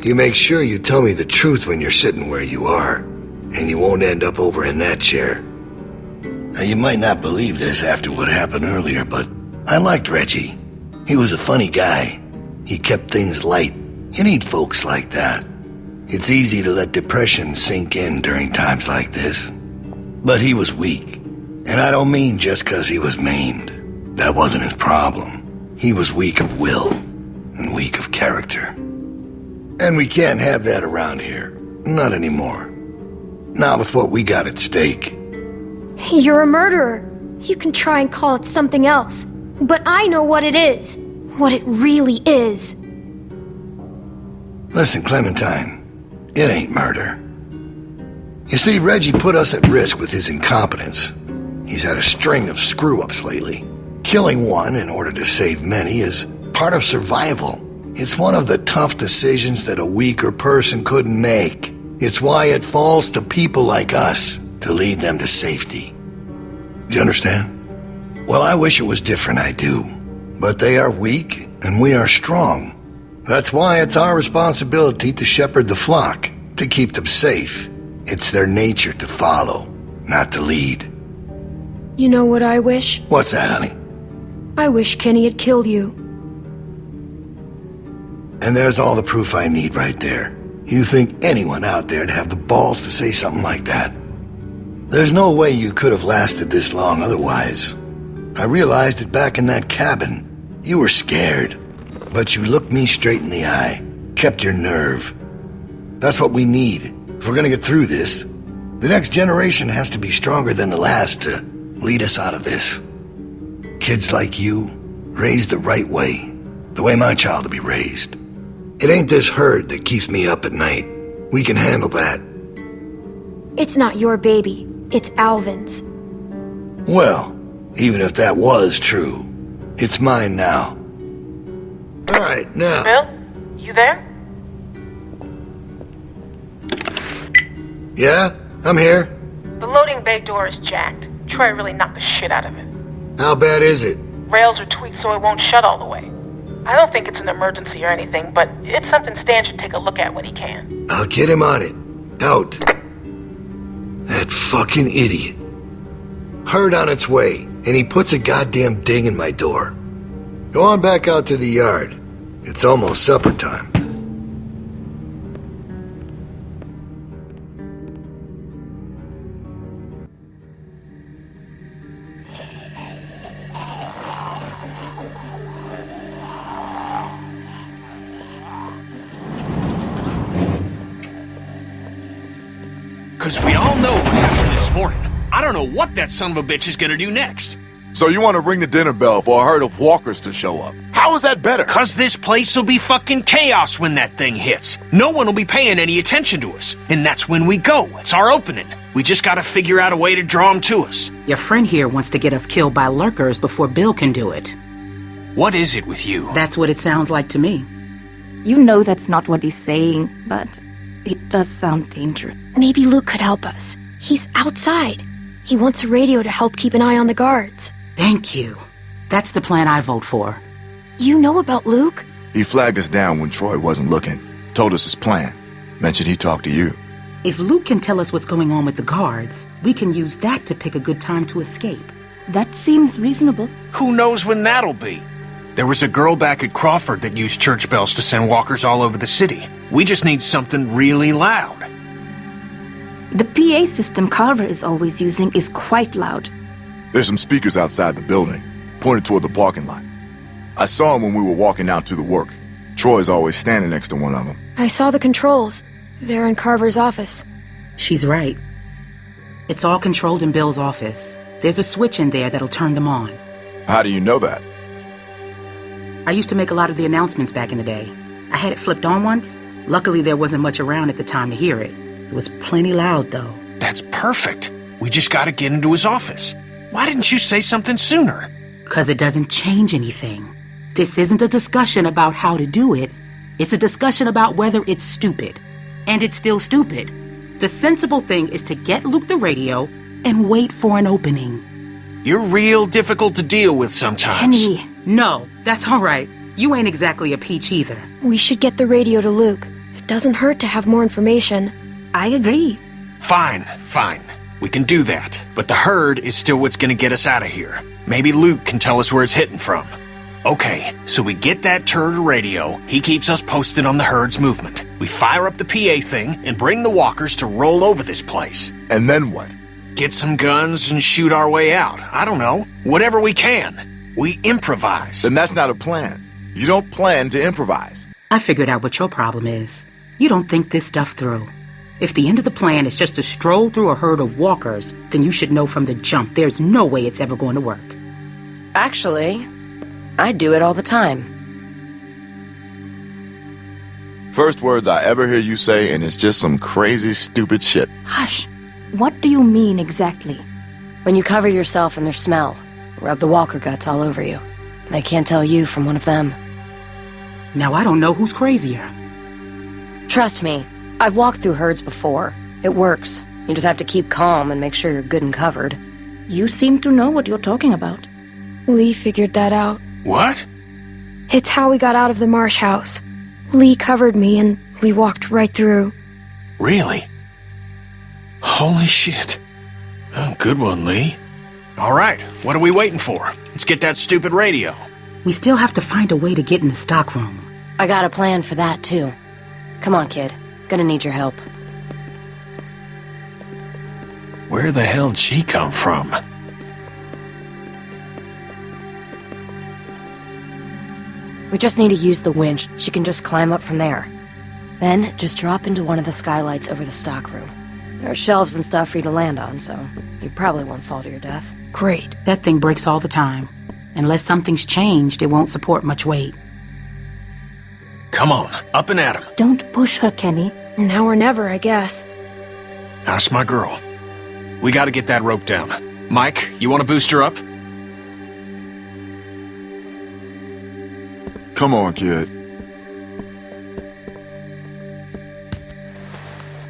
You make sure you tell me the truth when you're sitting where you are, and you won't end up over in that chair. Now, you might not believe this after what happened earlier, but I liked Reggie. He was a funny guy. He kept things light. You need folks like that. It's easy to let depression sink in during times like this. But he was weak. And I don't mean just because he was maimed. That wasn't his problem. He was weak of will and weak of character. And we can't have that around here. Not anymore. Not with what we got at stake. You're a murderer. You can try and call it something else. But I know what it is. What it really is. Listen, Clementine, it ain't murder. You see, Reggie put us at risk with his incompetence. He's had a string of screw-ups lately. Killing one in order to save many is part of survival. It's one of the tough decisions that a weaker person couldn't make. It's why it falls to people like us to lead them to safety. You understand? Well, I wish it was different, I do. But they are weak, and we are strong. That's why it's our responsibility to shepherd the flock, to keep them safe. It's their nature to follow, not to lead. You know what I wish? What's that, honey? I wish Kenny had killed you. And there's all the proof I need right there. You think anyone out there'd have the balls to say something like that? There's no way you could have lasted this long otherwise. I realized it back in that cabin. You were scared, but you looked me straight in the eye, kept your nerve. That's what we need if we're gonna get through this. The next generation has to be stronger than the last to lead us out of this. Kids like you, raised the right way, the way my child will be raised. It ain't this herd that keeps me up at night. We can handle that. It's not your baby. It's Alvin's. Well, even if that was true, it's mine now. All right, now. Bill, you there? Yeah, I'm here. The loading bay door is jacked. Troy really knocked the shit out of it. How bad is it? Rails are tweaked so it won't shut all the way. I don't think it's an emergency or anything, but it's something Stan should take a look at when he can. I'll get him on it. Out. That fucking idiot. Heard on its way, and he puts a goddamn ding in my door. Go on back out to the yard. It's almost supper time. Because we all know what happened this morning. I don't know what that son of a bitch is gonna do next. So you want to ring the dinner bell for a herd of walkers to show up? How is that better? Cause this place will be fucking chaos when that thing hits. No one will be paying any attention to us. And that's when we go. It's our opening. We just gotta figure out a way to draw them to us. Your friend here wants to get us killed by lurkers before Bill can do it. What is it with you? That's what it sounds like to me. You know that's not what he's saying, but it does sound dangerous. Maybe Luke could help us. He's outside. He wants a radio to help keep an eye on the guards. Thank you. That's the plan I vote for. You know about Luke? He flagged us down when Troy wasn't looking. Told us his plan. Mentioned he talked to you. If Luke can tell us what's going on with the guards, we can use that to pick a good time to escape. That seems reasonable. Who knows when that'll be? There was a girl back at Crawford that used church bells to send walkers all over the city. We just need something really loud. The PA system Carver is always using is quite loud. There's some speakers outside the building, pointed toward the parking lot. I saw them when we were walking out to the work. Troy's always standing next to one of them. I saw the controls. They're in Carver's office. She's right. It's all controlled in Bill's office. There's a switch in there that'll turn them on. How do you know that? I used to make a lot of the announcements back in the day. I had it flipped on once. Luckily, there wasn't much around at the time to hear it. It was plenty loud, though. That's perfect. We just gotta get into his office. Why didn't you say something sooner? Because it doesn't change anything. This isn't a discussion about how to do it. It's a discussion about whether it's stupid. And it's still stupid. The sensible thing is to get Luke the radio and wait for an opening. You're real difficult to deal with sometimes. Kenny. No, that's all right. You ain't exactly a peach either. We should get the radio to Luke. It doesn't hurt to have more information. I agree. Fine, fine. We can do that. But the herd is still what's gonna get us out of here. Maybe Luke can tell us where it's hitting from. Okay, so we get that turd radio. He keeps us posted on the herd's movement. We fire up the PA thing and bring the walkers to roll over this place. And then what? Get some guns and shoot our way out. I don't know. Whatever we can. We improvise. Then that's not a plan. You don't plan to improvise. I figured out what your problem is. You don't think this stuff through. If the end of the plan is just to stroll through a herd of walkers, then you should know from the jump there's no way it's ever going to work. Actually, I do it all the time. First words I ever hear you say, and it's just some crazy, stupid shit. Hush. What do you mean exactly? When you cover yourself in their smell, rub the walker guts all over you. They can't tell you from one of them. Now I don't know who's crazier. Trust me, I've walked through herds before. It works. You just have to keep calm and make sure you're good and covered. You seem to know what you're talking about. Lee figured that out. What? It's how we got out of the marsh house. Lee covered me and we walked right through. Really? Holy shit. Oh, good one, Lee. All right, what are we waiting for? Let's get that stupid radio. We still have to find a way to get in the stockroom. I got a plan for that, too. Come on, kid. Gonna need your help. Where the hell'd she come from? We just need to use the winch. She can just climb up from there. Then, just drop into one of the skylights over the stockroom. There are shelves and stuff for you to land on, so you probably won't fall to your death. Great. That thing breaks all the time. Unless something's changed, it won't support much weight. Come on, up and at him. Don't push her, Kenny. Now or never, I guess. That's my girl. We gotta get that rope down. Mike, you wanna boost her up? Come on, kid.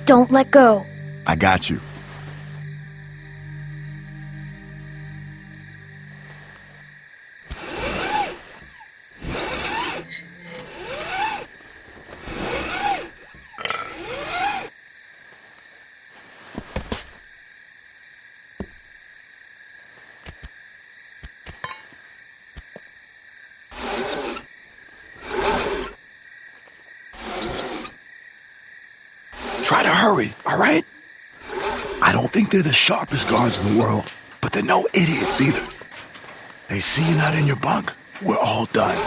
Don't let go. I got you. They're the sharpest guards in the world, but they're no idiots either. They see you not in your bunk, we're all done.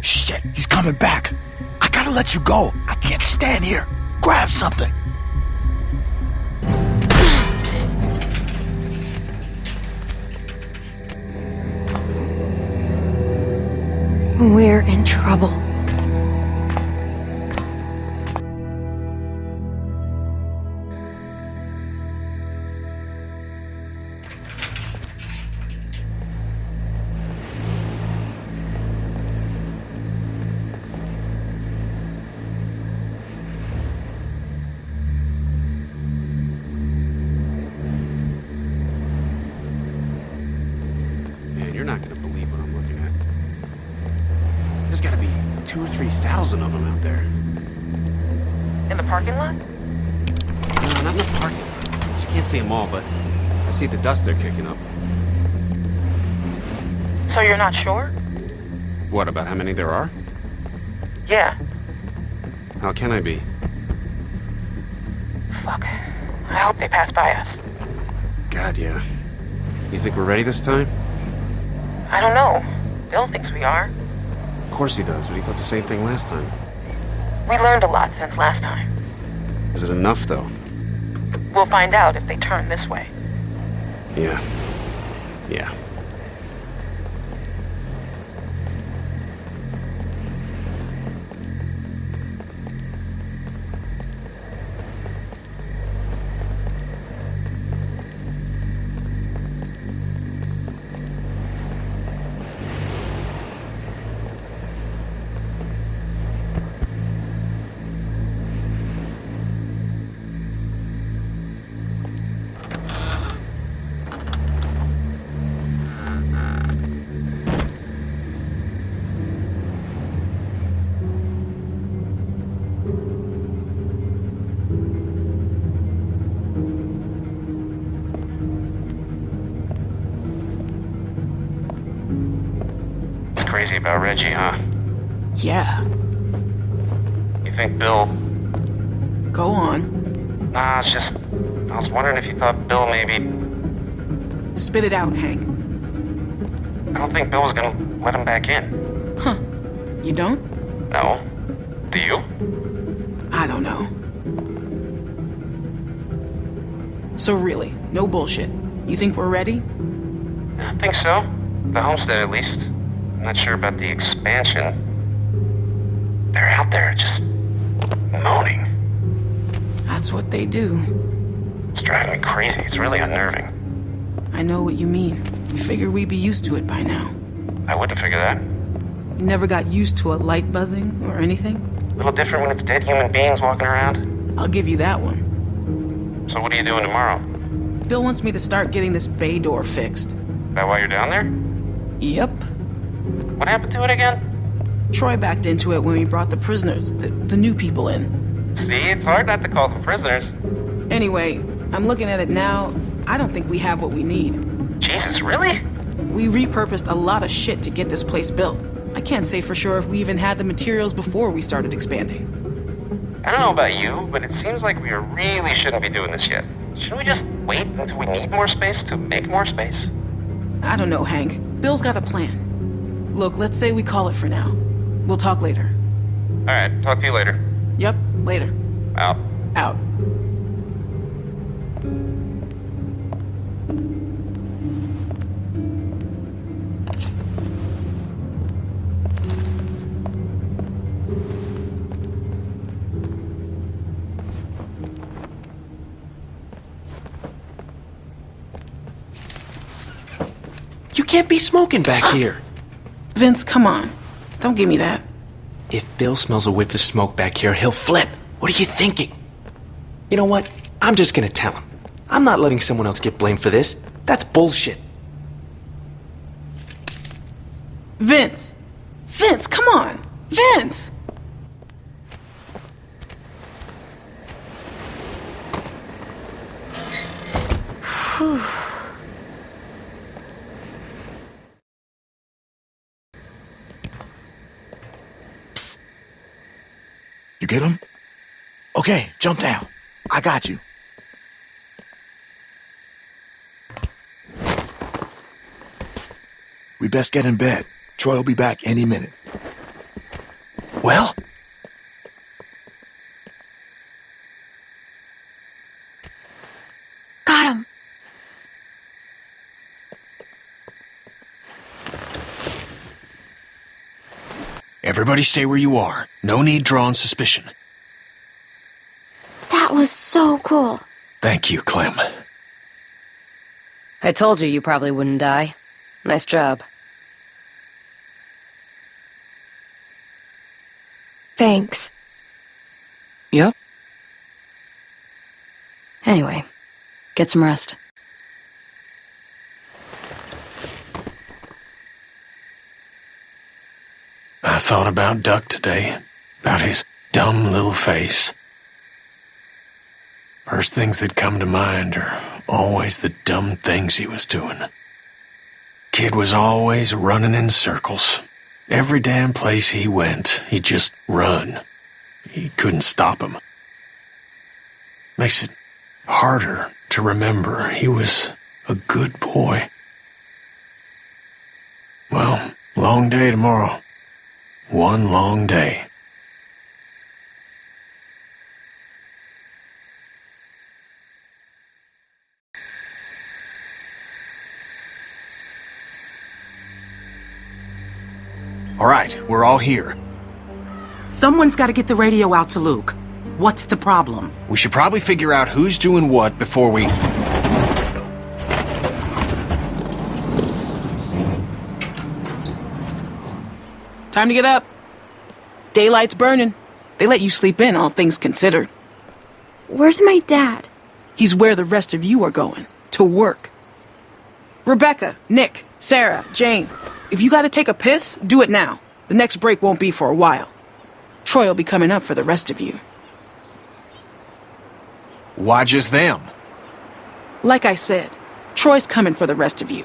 Shit, he's coming back. I gotta let you go. I can't stand here. Grab something. We're in trouble. Dust they're kicking up. So you're not sure? What, about how many there are? Yeah. How can I be? Fuck. I hope they pass by us. God, yeah. You think we're ready this time? I don't know. Bill thinks we are. Of course he does, but he thought the same thing last time. We learned a lot since last time. Is it enough, though? We'll find out if they turn this way. Yeah. Yeah. About Reggie, huh? Yeah. You think Bill... Go on. Nah, it's just... I was wondering if you thought Bill maybe... Spit it out, Hank. I don't think Bill was gonna let him back in. Huh. You don't? No. Do you? I don't know. So really, no bullshit. You think we're ready? I think so. The homestead, at least. I'm not sure about the expansion. They're out there just... moaning. That's what they do. It's driving me crazy. It's really unnerving. I know what you mean. You figure we'd be used to it by now. I wouldn't figure that. You never got used to a light buzzing or anything? A little different when it's dead human beings walking around. I'll give you that one. So what are you doing tomorrow? Bill wants me to start getting this bay door fixed. That why you're down there? Yep. What happened to it again? Troy backed into it when we brought the prisoners, the, the new people in. See, it's hard not to call them prisoners. Anyway, I'm looking at it now. I don't think we have what we need. Jesus, really? We repurposed a lot of shit to get this place built. I can't say for sure if we even had the materials before we started expanding. I don't know about you, but it seems like we really shouldn't be doing this yet. Shouldn't we just wait until we need more space to make more space? I don't know, Hank. Bill's got a plan. Look, let's say we call it for now. We'll talk later. Alright, talk to you later. Yep, later. Out. Out. You can't be smoking back here. Vince, come on. Don't give me that. If Bill smells a whiff of smoke back here, he'll flip. What are you thinking? You know what? I'm just gonna tell him. I'm not letting someone else get blamed for this. That's bullshit. Vince! Vince, come on! Vince! Whew. You get him? Okay, jump down. I got you. We best get in bed. Troy will be back any minute. Well? Got him. Everybody stay where you are. No need drawing suspicion. That was so cool. Thank you, Clem. I told you you probably wouldn't die. Nice job. Thanks. Yep. Anyway, get some rest. I thought about Duck today. About his dumb little face. First things that come to mind are always the dumb things he was doing. Kid was always running in circles. Every damn place he went, he'd just run. He couldn't stop him. Makes it harder to remember he was a good boy. Well, long day tomorrow. One long day. All right, we're all here. Someone's got to get the radio out to Luke. What's the problem? We should probably figure out who's doing what before we. Time to get up. Daylight's burning. They let you sleep in, all things considered. Where's my dad? He's where the rest of you are going. To work. Rebecca, Nick, Sarah, Jane. If you gotta take a piss, do it now. The next break won't be for a while. Troy will be coming up for the rest of you. Why just them? Like I said, Troy's coming for the rest of you.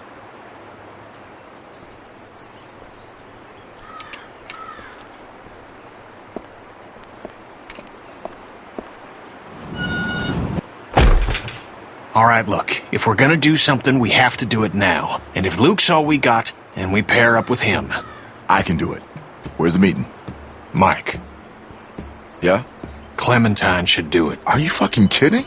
All right, look, if we're gonna do something, we have to do it now. And if Luke's all we got, then we pair up with him. I can do it. Where's the meeting? Mike. Yeah? Clementine should do it. Are you fucking kidding?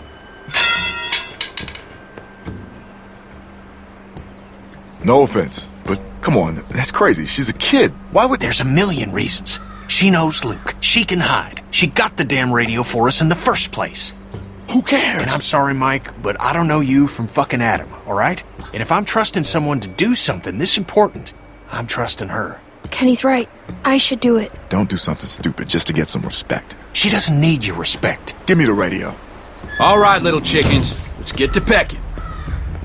No offense, but come on, that's crazy. She's a kid. Why would... There's a million reasons. She knows Luke. She can hide. She got the damn radio for us in the first place. Who cares? And I'm sorry, Mike, but I don't know you from fucking Adam, alright? And if I'm trusting someone to do something this important, I'm trusting her. Kenny's right. I should do it. Don't do something stupid just to get some respect. She doesn't need your respect. Give me the radio. All right, little chickens. Let's get to pecking.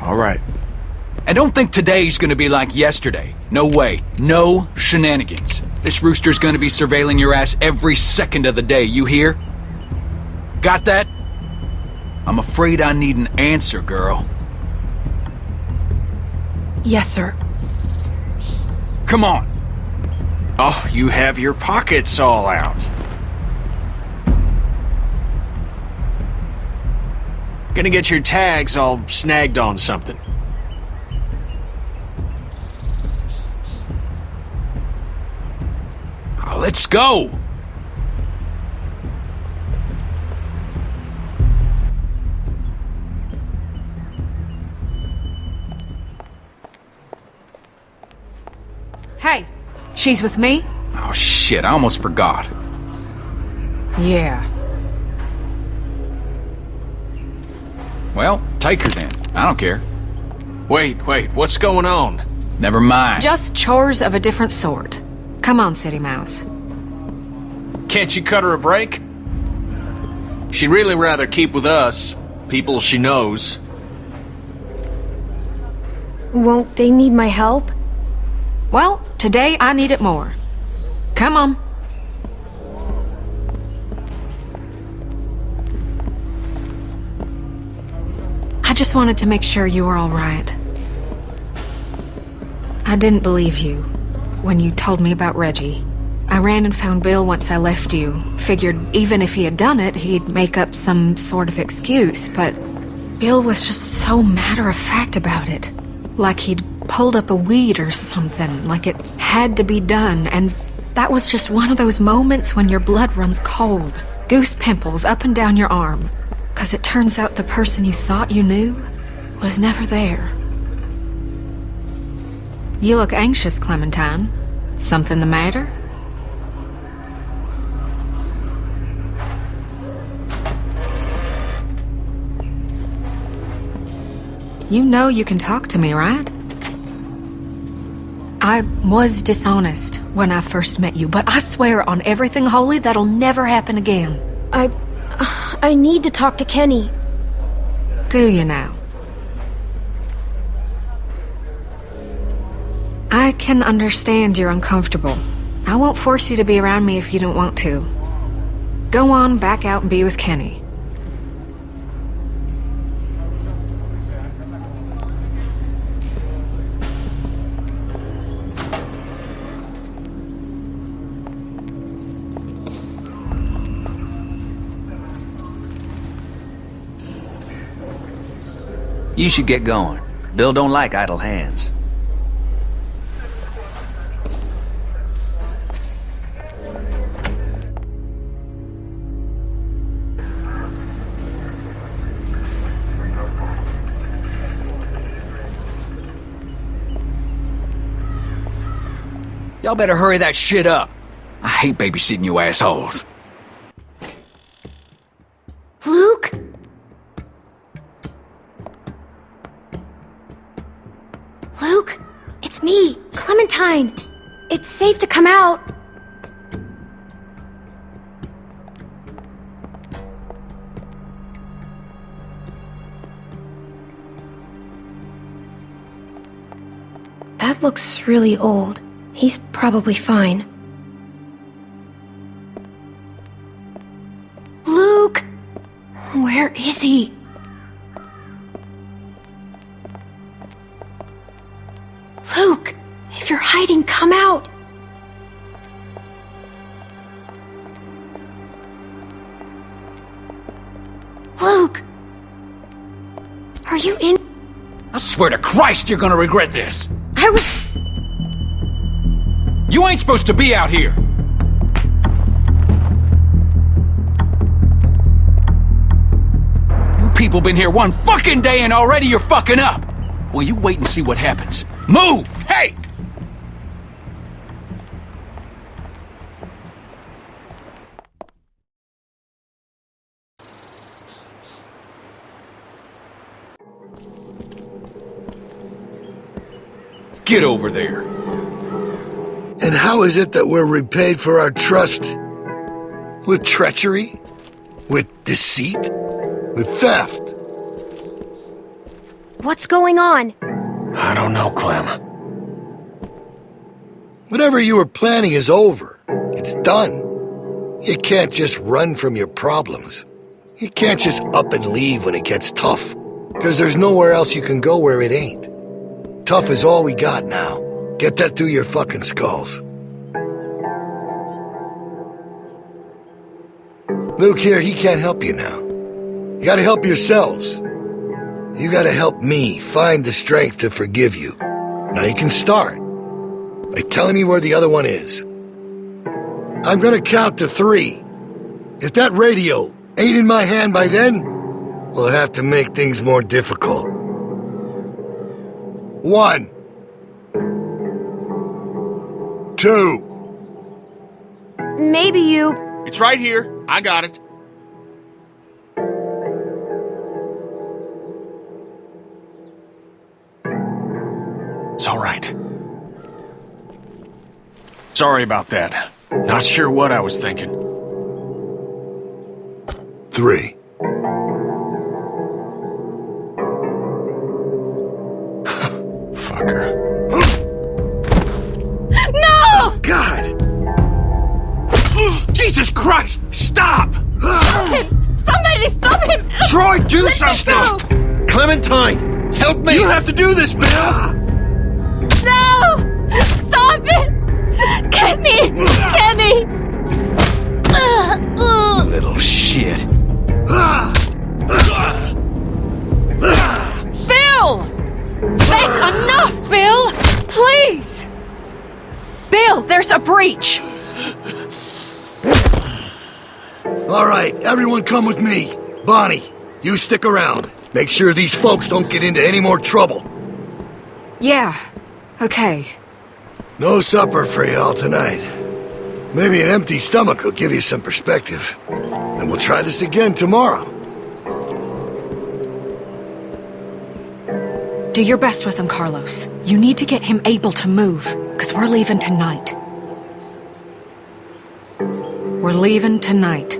All right. And don't think today's gonna be like yesterday. No way. No shenanigans. This rooster's gonna be surveilling your ass every second of the day, you hear? Got that? I'm afraid I need an answer, girl. Yes, sir. Come on. Oh, you have your pockets all out. Gonna get your tags all snagged on something. Let's go. Hey, she's with me? Oh shit, I almost forgot. Yeah. Well, take her then. I don't care. Wait, wait, what's going on? Never mind. Just chores of a different sort. Come on, City Mouse. Can't you cut her a break? She'd really rather keep with us, people she knows. Won't they need my help? Well, today I need it more. Come on. I just wanted to make sure you were all right. I didn't believe you when you told me about Reggie. I ran and found Bill once I left you. Figured even if he had done it, he'd make up some sort of excuse, but Bill was just so matter-of-fact about it. Like he'd pulled up a weed or something, like it had to be done, and that was just one of those moments when your blood runs cold. Goose pimples up and down your arm. Cause it turns out the person you thought you knew was never there. You look anxious, Clementine. Something the matter? You know you can talk to me, right? I was dishonest when I first met you, but I swear on everything holy that'll never happen again. I... I need to talk to Kenny. Do you now? I can understand you're uncomfortable. I won't force you to be around me if you don't want to. Go on back out and be with Kenny. You should get going. Bill don't like idle hands. Y'all better hurry that shit up. I hate babysitting you assholes. Luke? Clementine. It's safe to come out. That looks really old. He's probably fine. Luke! Where is he? Luke! If you're hiding, come out! Luke! Are you in? I swear to Christ you're gonna regret this. I was. You ain't supposed to be out here. You people been here one fucking day and already you're fucking up. Well, you wait and see what happens. Move! Hey! Get over there. And how is it that we're repaid for our trust? With treachery? With deceit? With theft? What's going on? I don't know, Clem. Whatever you were planning is over. It's done. You can't just run from your problems. You can't just up and leave when it gets tough. Because there's nowhere else you can go where it ain't. Tough is all we got now. Get that through your fucking skulls. Luke here, he can't help you now. You gotta help yourselves. You gotta help me find the strength to forgive you. Now you can start by telling me where the other one is. I'm gonna count to three. If that radio ain't in my hand by then, we'll have to make things more difficult. One. Two. Maybe you. It's right here. I got it. It's all right. Sorry about that. Not sure what I was thinking. three. Fucker. No! God! Jesus Christ! Stop! Stop him! Somebody stop him! Troy, do Let me something! Clementine, help me! You have to do this, Bill! No! Stop it! Kenny! Kenny! Ugh, ugh. Little shit. Bill! That's enough, Bill! Please! Bill, there's a breach! All right, everyone come with me. Bonnie, you stick around. Make sure these folks don't get into any more trouble. Yeah, okay. No supper for y'all tonight. Maybe an empty stomach will give you some perspective. And we'll try this again tomorrow. Do your best with him, Carlos. You need to get him able to move, because we're leaving tonight. We're leaving tonight.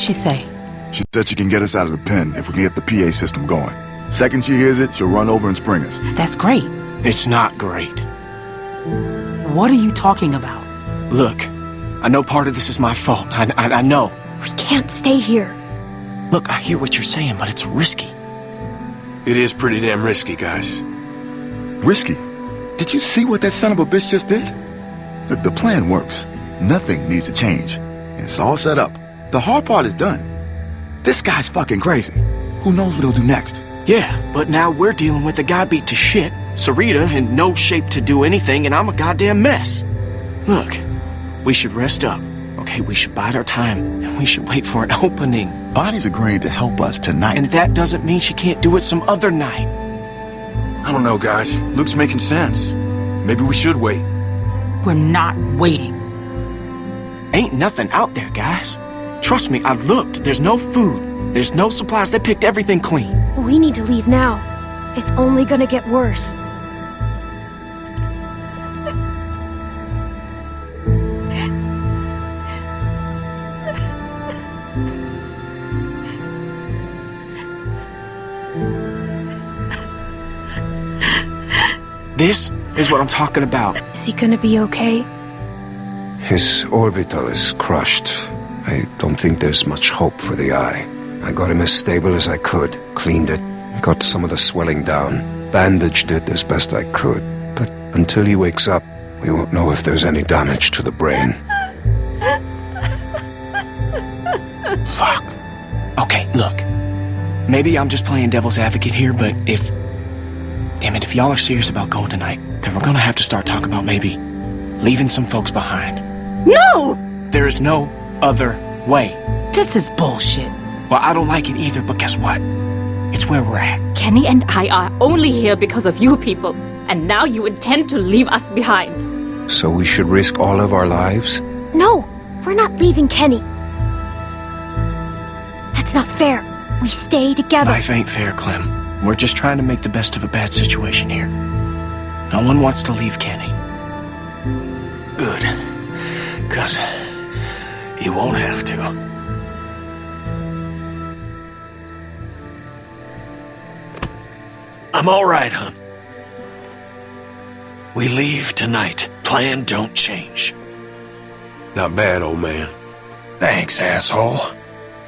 What'd she say? She said she can get us out of the pen if we can get the PA system going. Second she hears it, she'll run over and spring us. That's great. It's not great. What are you talking about? Look, I know part of this is my fault. I, I, I know. We can't stay here. Look, I hear what you're saying, but it's risky. It is pretty damn risky, guys. Risky? Did you see what that son of a bitch just did? Look, the plan works. Nothing needs to change. And it's all set up. The hard part is done. This guy's fucking crazy. Who knows what he'll do next? Yeah, but now we're dealing with a guy beat to shit, Sarita in no shape to do anything, and I'm a goddamn mess. Look, we should rest up, okay? We should bide our time, and we should wait for an opening. Bonnie's agreeing to help us tonight. And that doesn't mean she can't do it some other night. I don't know, guys. Luke's making sense. Maybe we should wait. We're not waiting. Ain't nothing out there, guys. Trust me, I looked. There's no food. There's no supplies. They picked everything clean. We need to leave now. It's only gonna get worse. This is what I'm talking about. Is he gonna be okay? His orbital is crushed. I don't think there's much hope for the eye. I got him as stable as I could, cleaned it, got some of the swelling down, bandaged it as best I could. But until he wakes up, we won't know if there's any damage to the brain. Fuck. Okay, look. Maybe I'm just playing devil's advocate here, but if. Damn it, if y'all are serious about going tonight, then we're gonna have to start talking about maybe leaving some folks behind. No! There is no other way. This is bullshit. Well, I don't like it either, but guess what? It's where we're at. Kenny and I are only here because of you people, and now you intend to leave us behind. So we should risk all of our lives? No, we're not leaving Kenny. That's not fair. We stay together. Life ain't fair, Clem. We're just trying to make the best of a bad situation here. No one wants to leave Kenny. Good. Because you won't have to. I'm all right, hon. We leave tonight. Plan don't change. Not bad, old man. Thanks, asshole.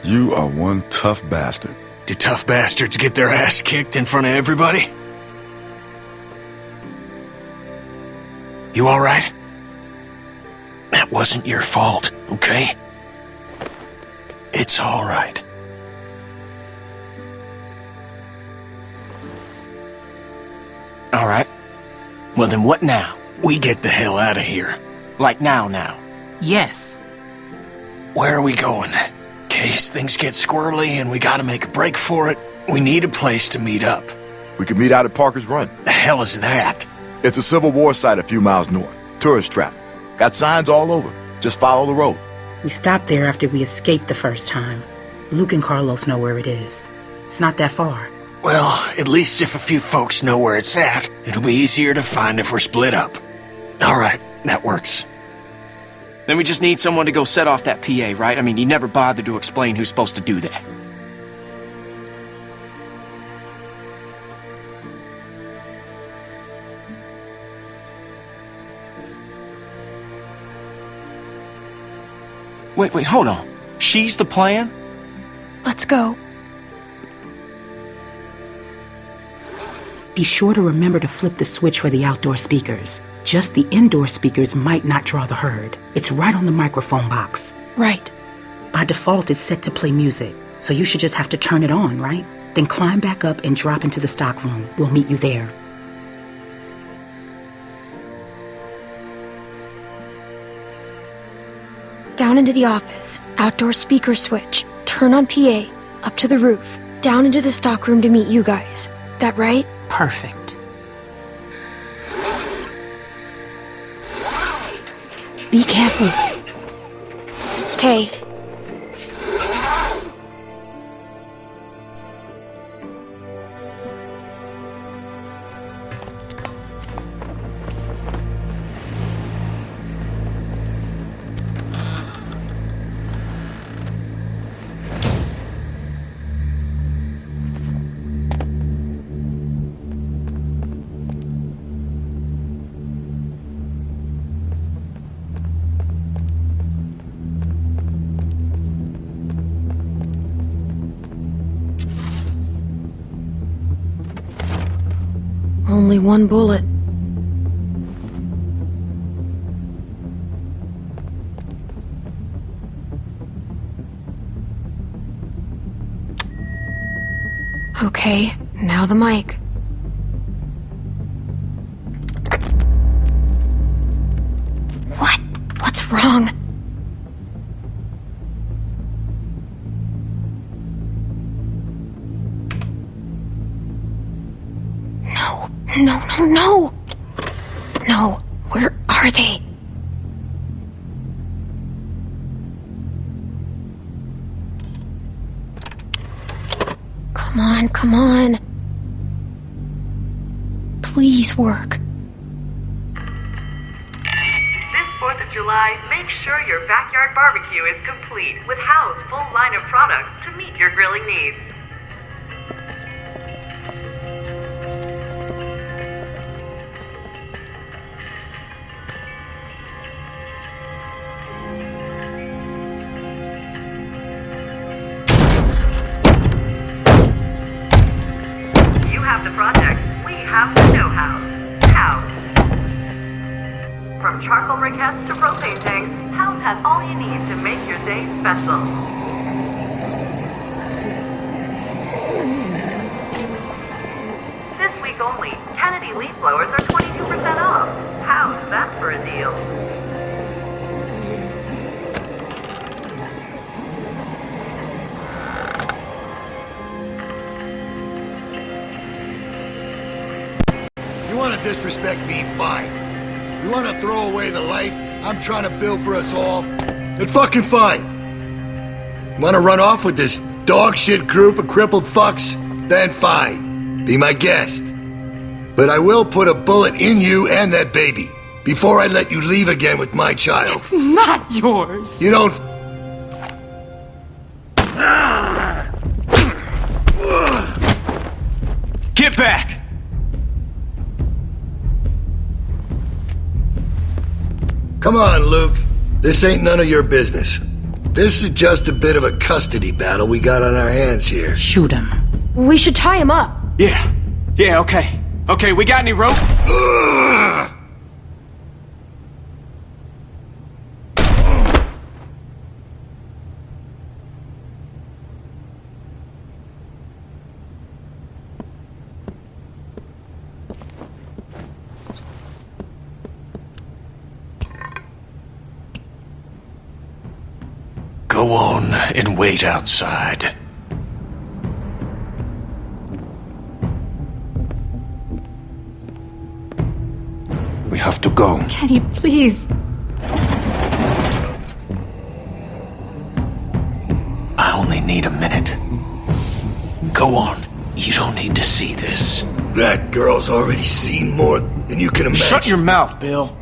You are one tough bastard. Do tough bastards get their ass kicked in front of everybody? You alright? That wasn't your fault, okay? It's alright. All right. Well, then what now? We get the hell out of here. Like now, now. Yes. Where are we going? Case things get squirrely and we gotta make a break for it, we need a place to meet up. We could meet out at Parker's Run. The hell is that? It's a Civil War site a few miles north. Tourist trap. Got signs all over. Just follow the road. We stopped there after we escaped the first time. Luke and Carlos know where it is. It's not that far. Well, at least if a few folks know where it's at, it'll be easier to find if we're split up. Alright, that works. Then we just need someone to go set off that PA, right? I mean, you never bothered to explain who's supposed to do that. Wait, wait, hold on. She's the plan? Let's go. Be sure to remember to flip the switch for the outdoor speakers. Just the indoor speakers might not draw the herd. It's right on the microphone box. Right. By default, it's set to play music, so you should just have to turn it on, right? Then climb back up and drop into the stock room. We'll meet you there. Down into the office. Outdoor speaker switch. Turn on PA. Up to the roof. Down into the stockroom to meet you guys. That right? Perfect. Be careful. Okay. Only one bullet. Okay, now the mic. What? What's wrong? Barbecue is complete with Howe's full line of products to meet your grilling needs. Disrespect me, fine. You want to throw away the life I'm trying to build for us all? Then fucking fine. Want to run off with this dog shit group of crippled fucks? Then fine. Be my guest. But I will put a bullet in you and that baby before I let you leave again with my child. It's not yours. You don't. Get back! Come on, Luke. This ain't none of your business. This is just a bit of a custody battle we got on our hands here. Shoot him. We should tie him up. Yeah. Yeah, okay. Okay, we got any rope? Go on and wait outside. We have to go. Kenny, please. I only need a minute. Go on. You don't need to see this. That girl's already seen more than you can imagine. Shut your mouth, Bill.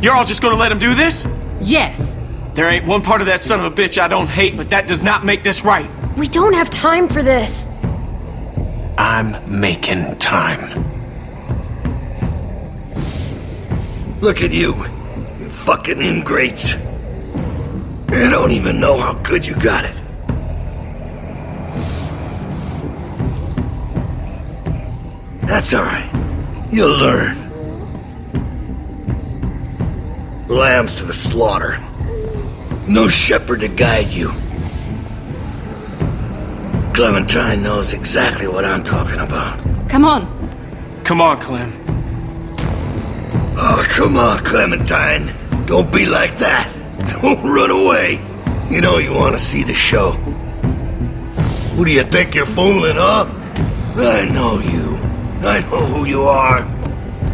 You're all just gonna let him do this? Yes. There ain't one part of that son of a bitch I don't hate, but that does not make this right. We don't have time for this. I'm making time. Look at you. You fucking ingrates. I don't even know how good you got it. That's alright. You'll learn. Lambs to the slaughter. No shepherd to guide you. Clementine knows exactly what I'm talking about. Come on. Come on, Clem. Oh, come on, Clementine. Don't be like that. Don't run away. You know you want to see the show. Who do you think you're fooling, huh? I know you. I know who you are.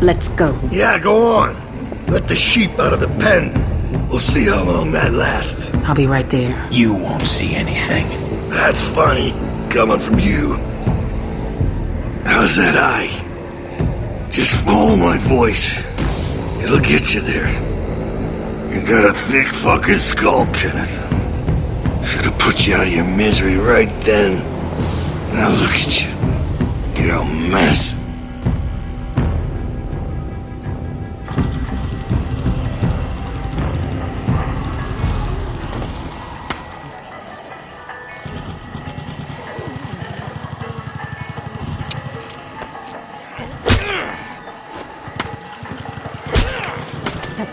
Let's go. Yeah, go on. Let the sheep out of the pen. We'll see how long that lasts. I'll be right there. You won't see anything. That's funny, coming from you. How's that eye? Just follow my voice. It'll get you there. You got a thick fucking skull, Kenneth. Should have put you out of your misery right then. Now look at you. You're a mess.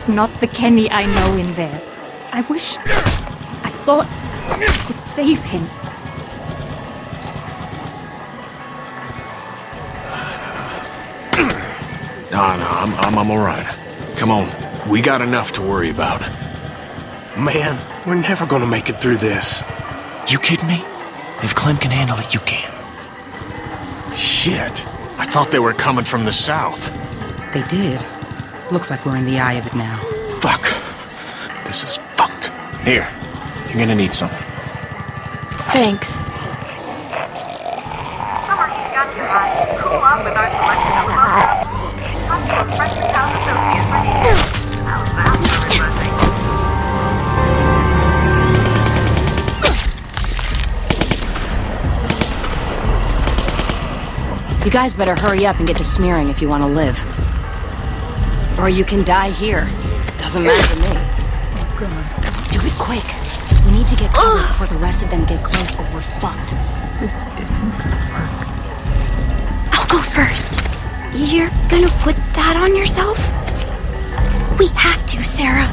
That's not the Kenny I know in there. I wish. I thought I could save him. Nah, nah, I'm, I'm, I'm alright. Come on. We got enough to worry about. Man, we're never gonna make it through this. You kidding me? If Clem can handle it, you can. Shit. I thought they were coming from the south. They did. Looks like we're in the eye of it now. Fuck. This is fucked. Here. You're gonna need something. Thanks. Summer heat got you hot. Cool off with our selection of love. Talk to a freshly found associate for the How's that for refreshing? You guys better hurry up and get to smearing if you want to live. Or you can die here. Doesn't matter to me. Oh, God. Do it quick. We need to get covered before the rest of them get close or we're fucked. This isn't gonna work. I'll go first. You're gonna put that on yourself? We have to, Sarah.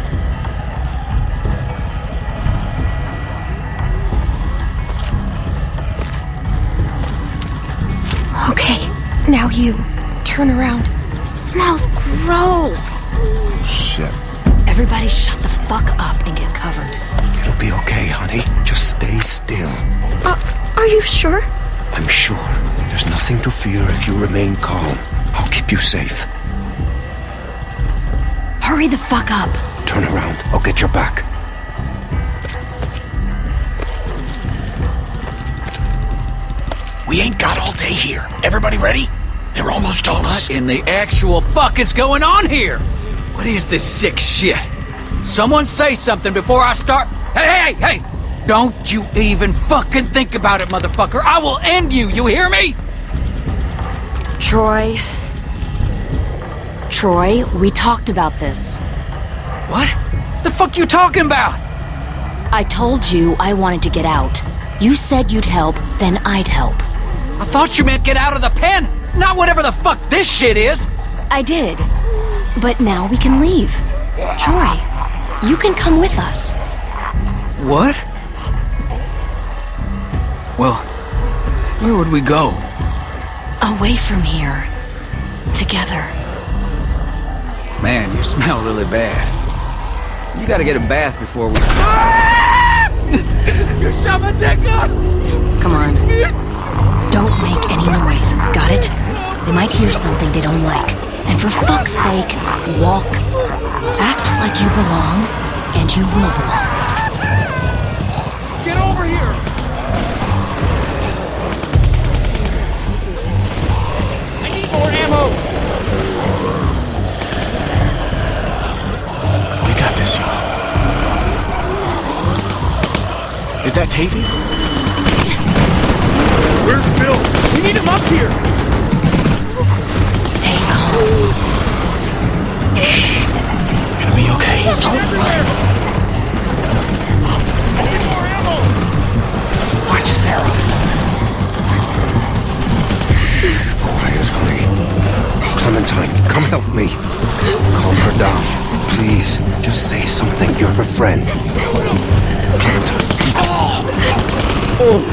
Okay, now you. Turn around. Smells gross. Shit. Everybody shut the fuck up and get covered. It'll be okay, honey. Just stay still. Uh, are you sure? I'm sure. There's nothing to fear if you remain calm. I'll keep you safe. Hurry the fuck up. Turn around. I'll get your back. We ain't got all day here. Everybody ready? They're almost on us. What in the actual fuck is going on here? What is this sick shit? Someone say something before I start. Hey, hey, hey! Don't you even fucking think about it, motherfucker! I will end you, you hear me? Troy. Troy, we talked about this. What? The fuck you talking about? I told you I wanted to get out. You said you'd help, then I'd help. I thought you meant get out of the pen, not whatever the fuck this shit is. I did. But now we can leave. Troy, you can come with us. What? Well, where would we go? Away from here. Together. Man, you smell really bad. You gotta get a bath before we. You shot my dick off! Come on. Don't make any noise, got it? They might hear something they don't like. And for fuck's sake, walk. Act like you belong, and you will belong. Get over here! I need more ammo! We got this, y'all. Is that Tavy? Where's Bill? We need him up here! Don't run. Watch Sarah. Quiet, honey. Clementine, come help me. Calm her down. Please, just say something. You're her friend. Clementine.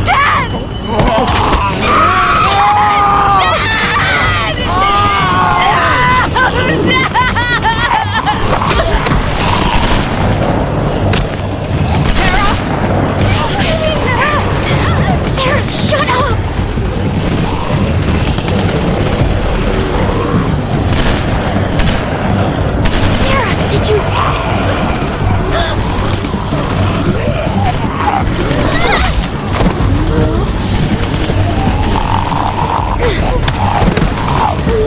Dad! Oh.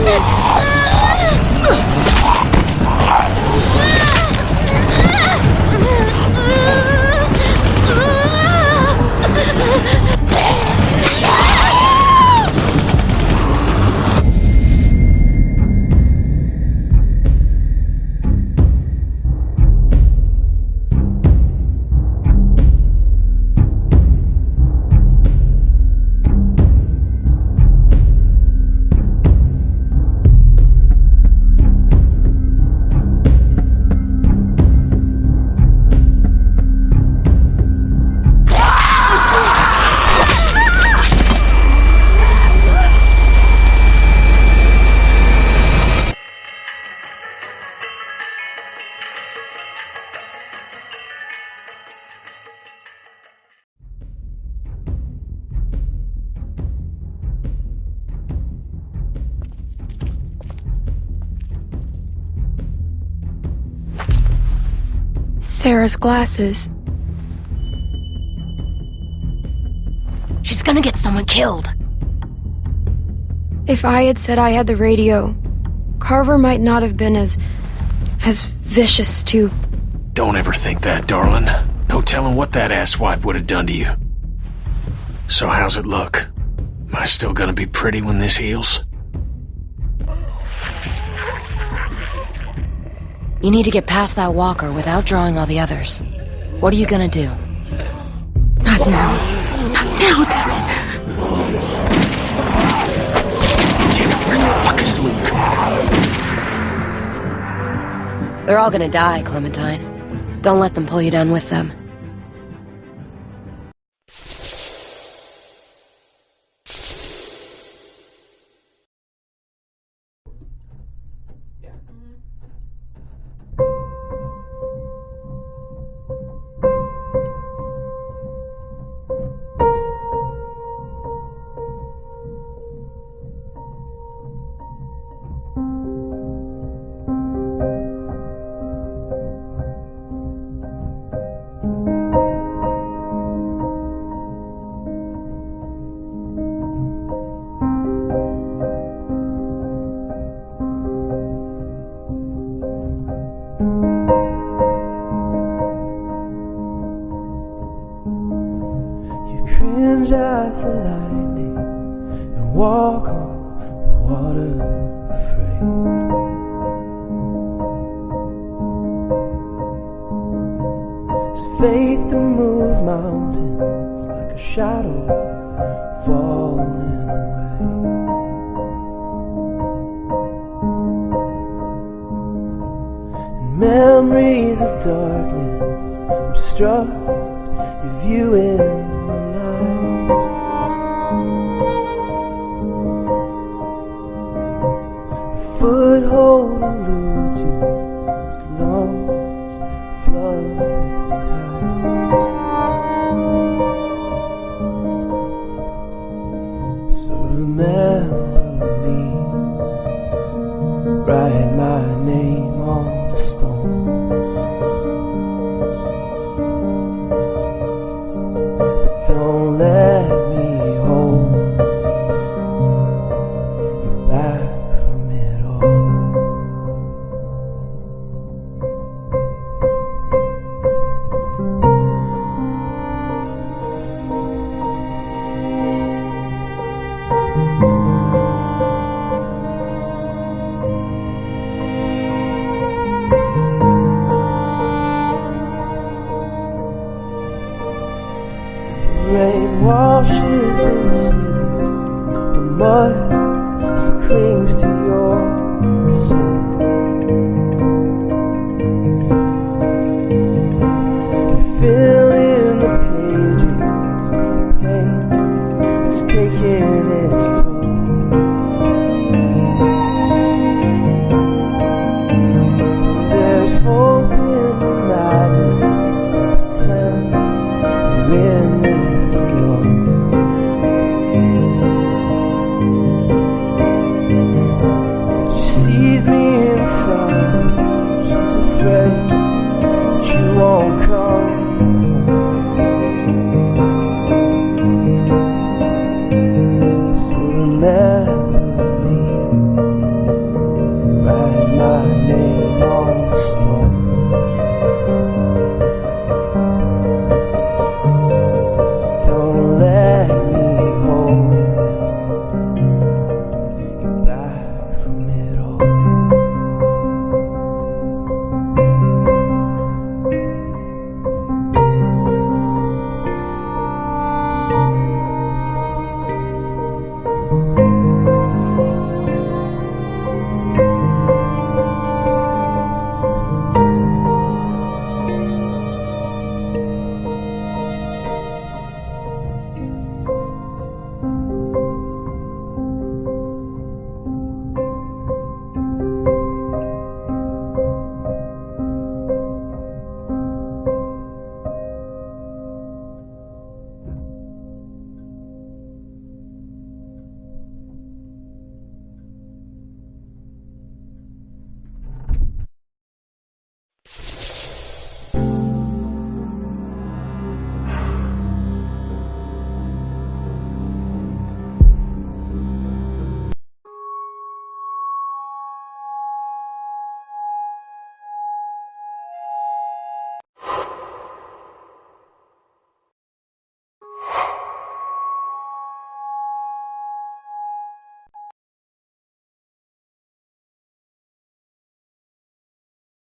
으아! Sarah's glasses. She's gonna get someone killed. If I had said I had the radio, Carver might not have been as... as vicious to... Don't ever think that, darling. No telling what that asswipe would have done to you. So how's it look? Am I still gonna be pretty when this heals? You need to get past that walker without drawing all the others. What are you gonna do? Not now. Not now, damn Damn it, where the fuck is Luke? They're all gonna die, Clementine. Don't let them pull you down with them.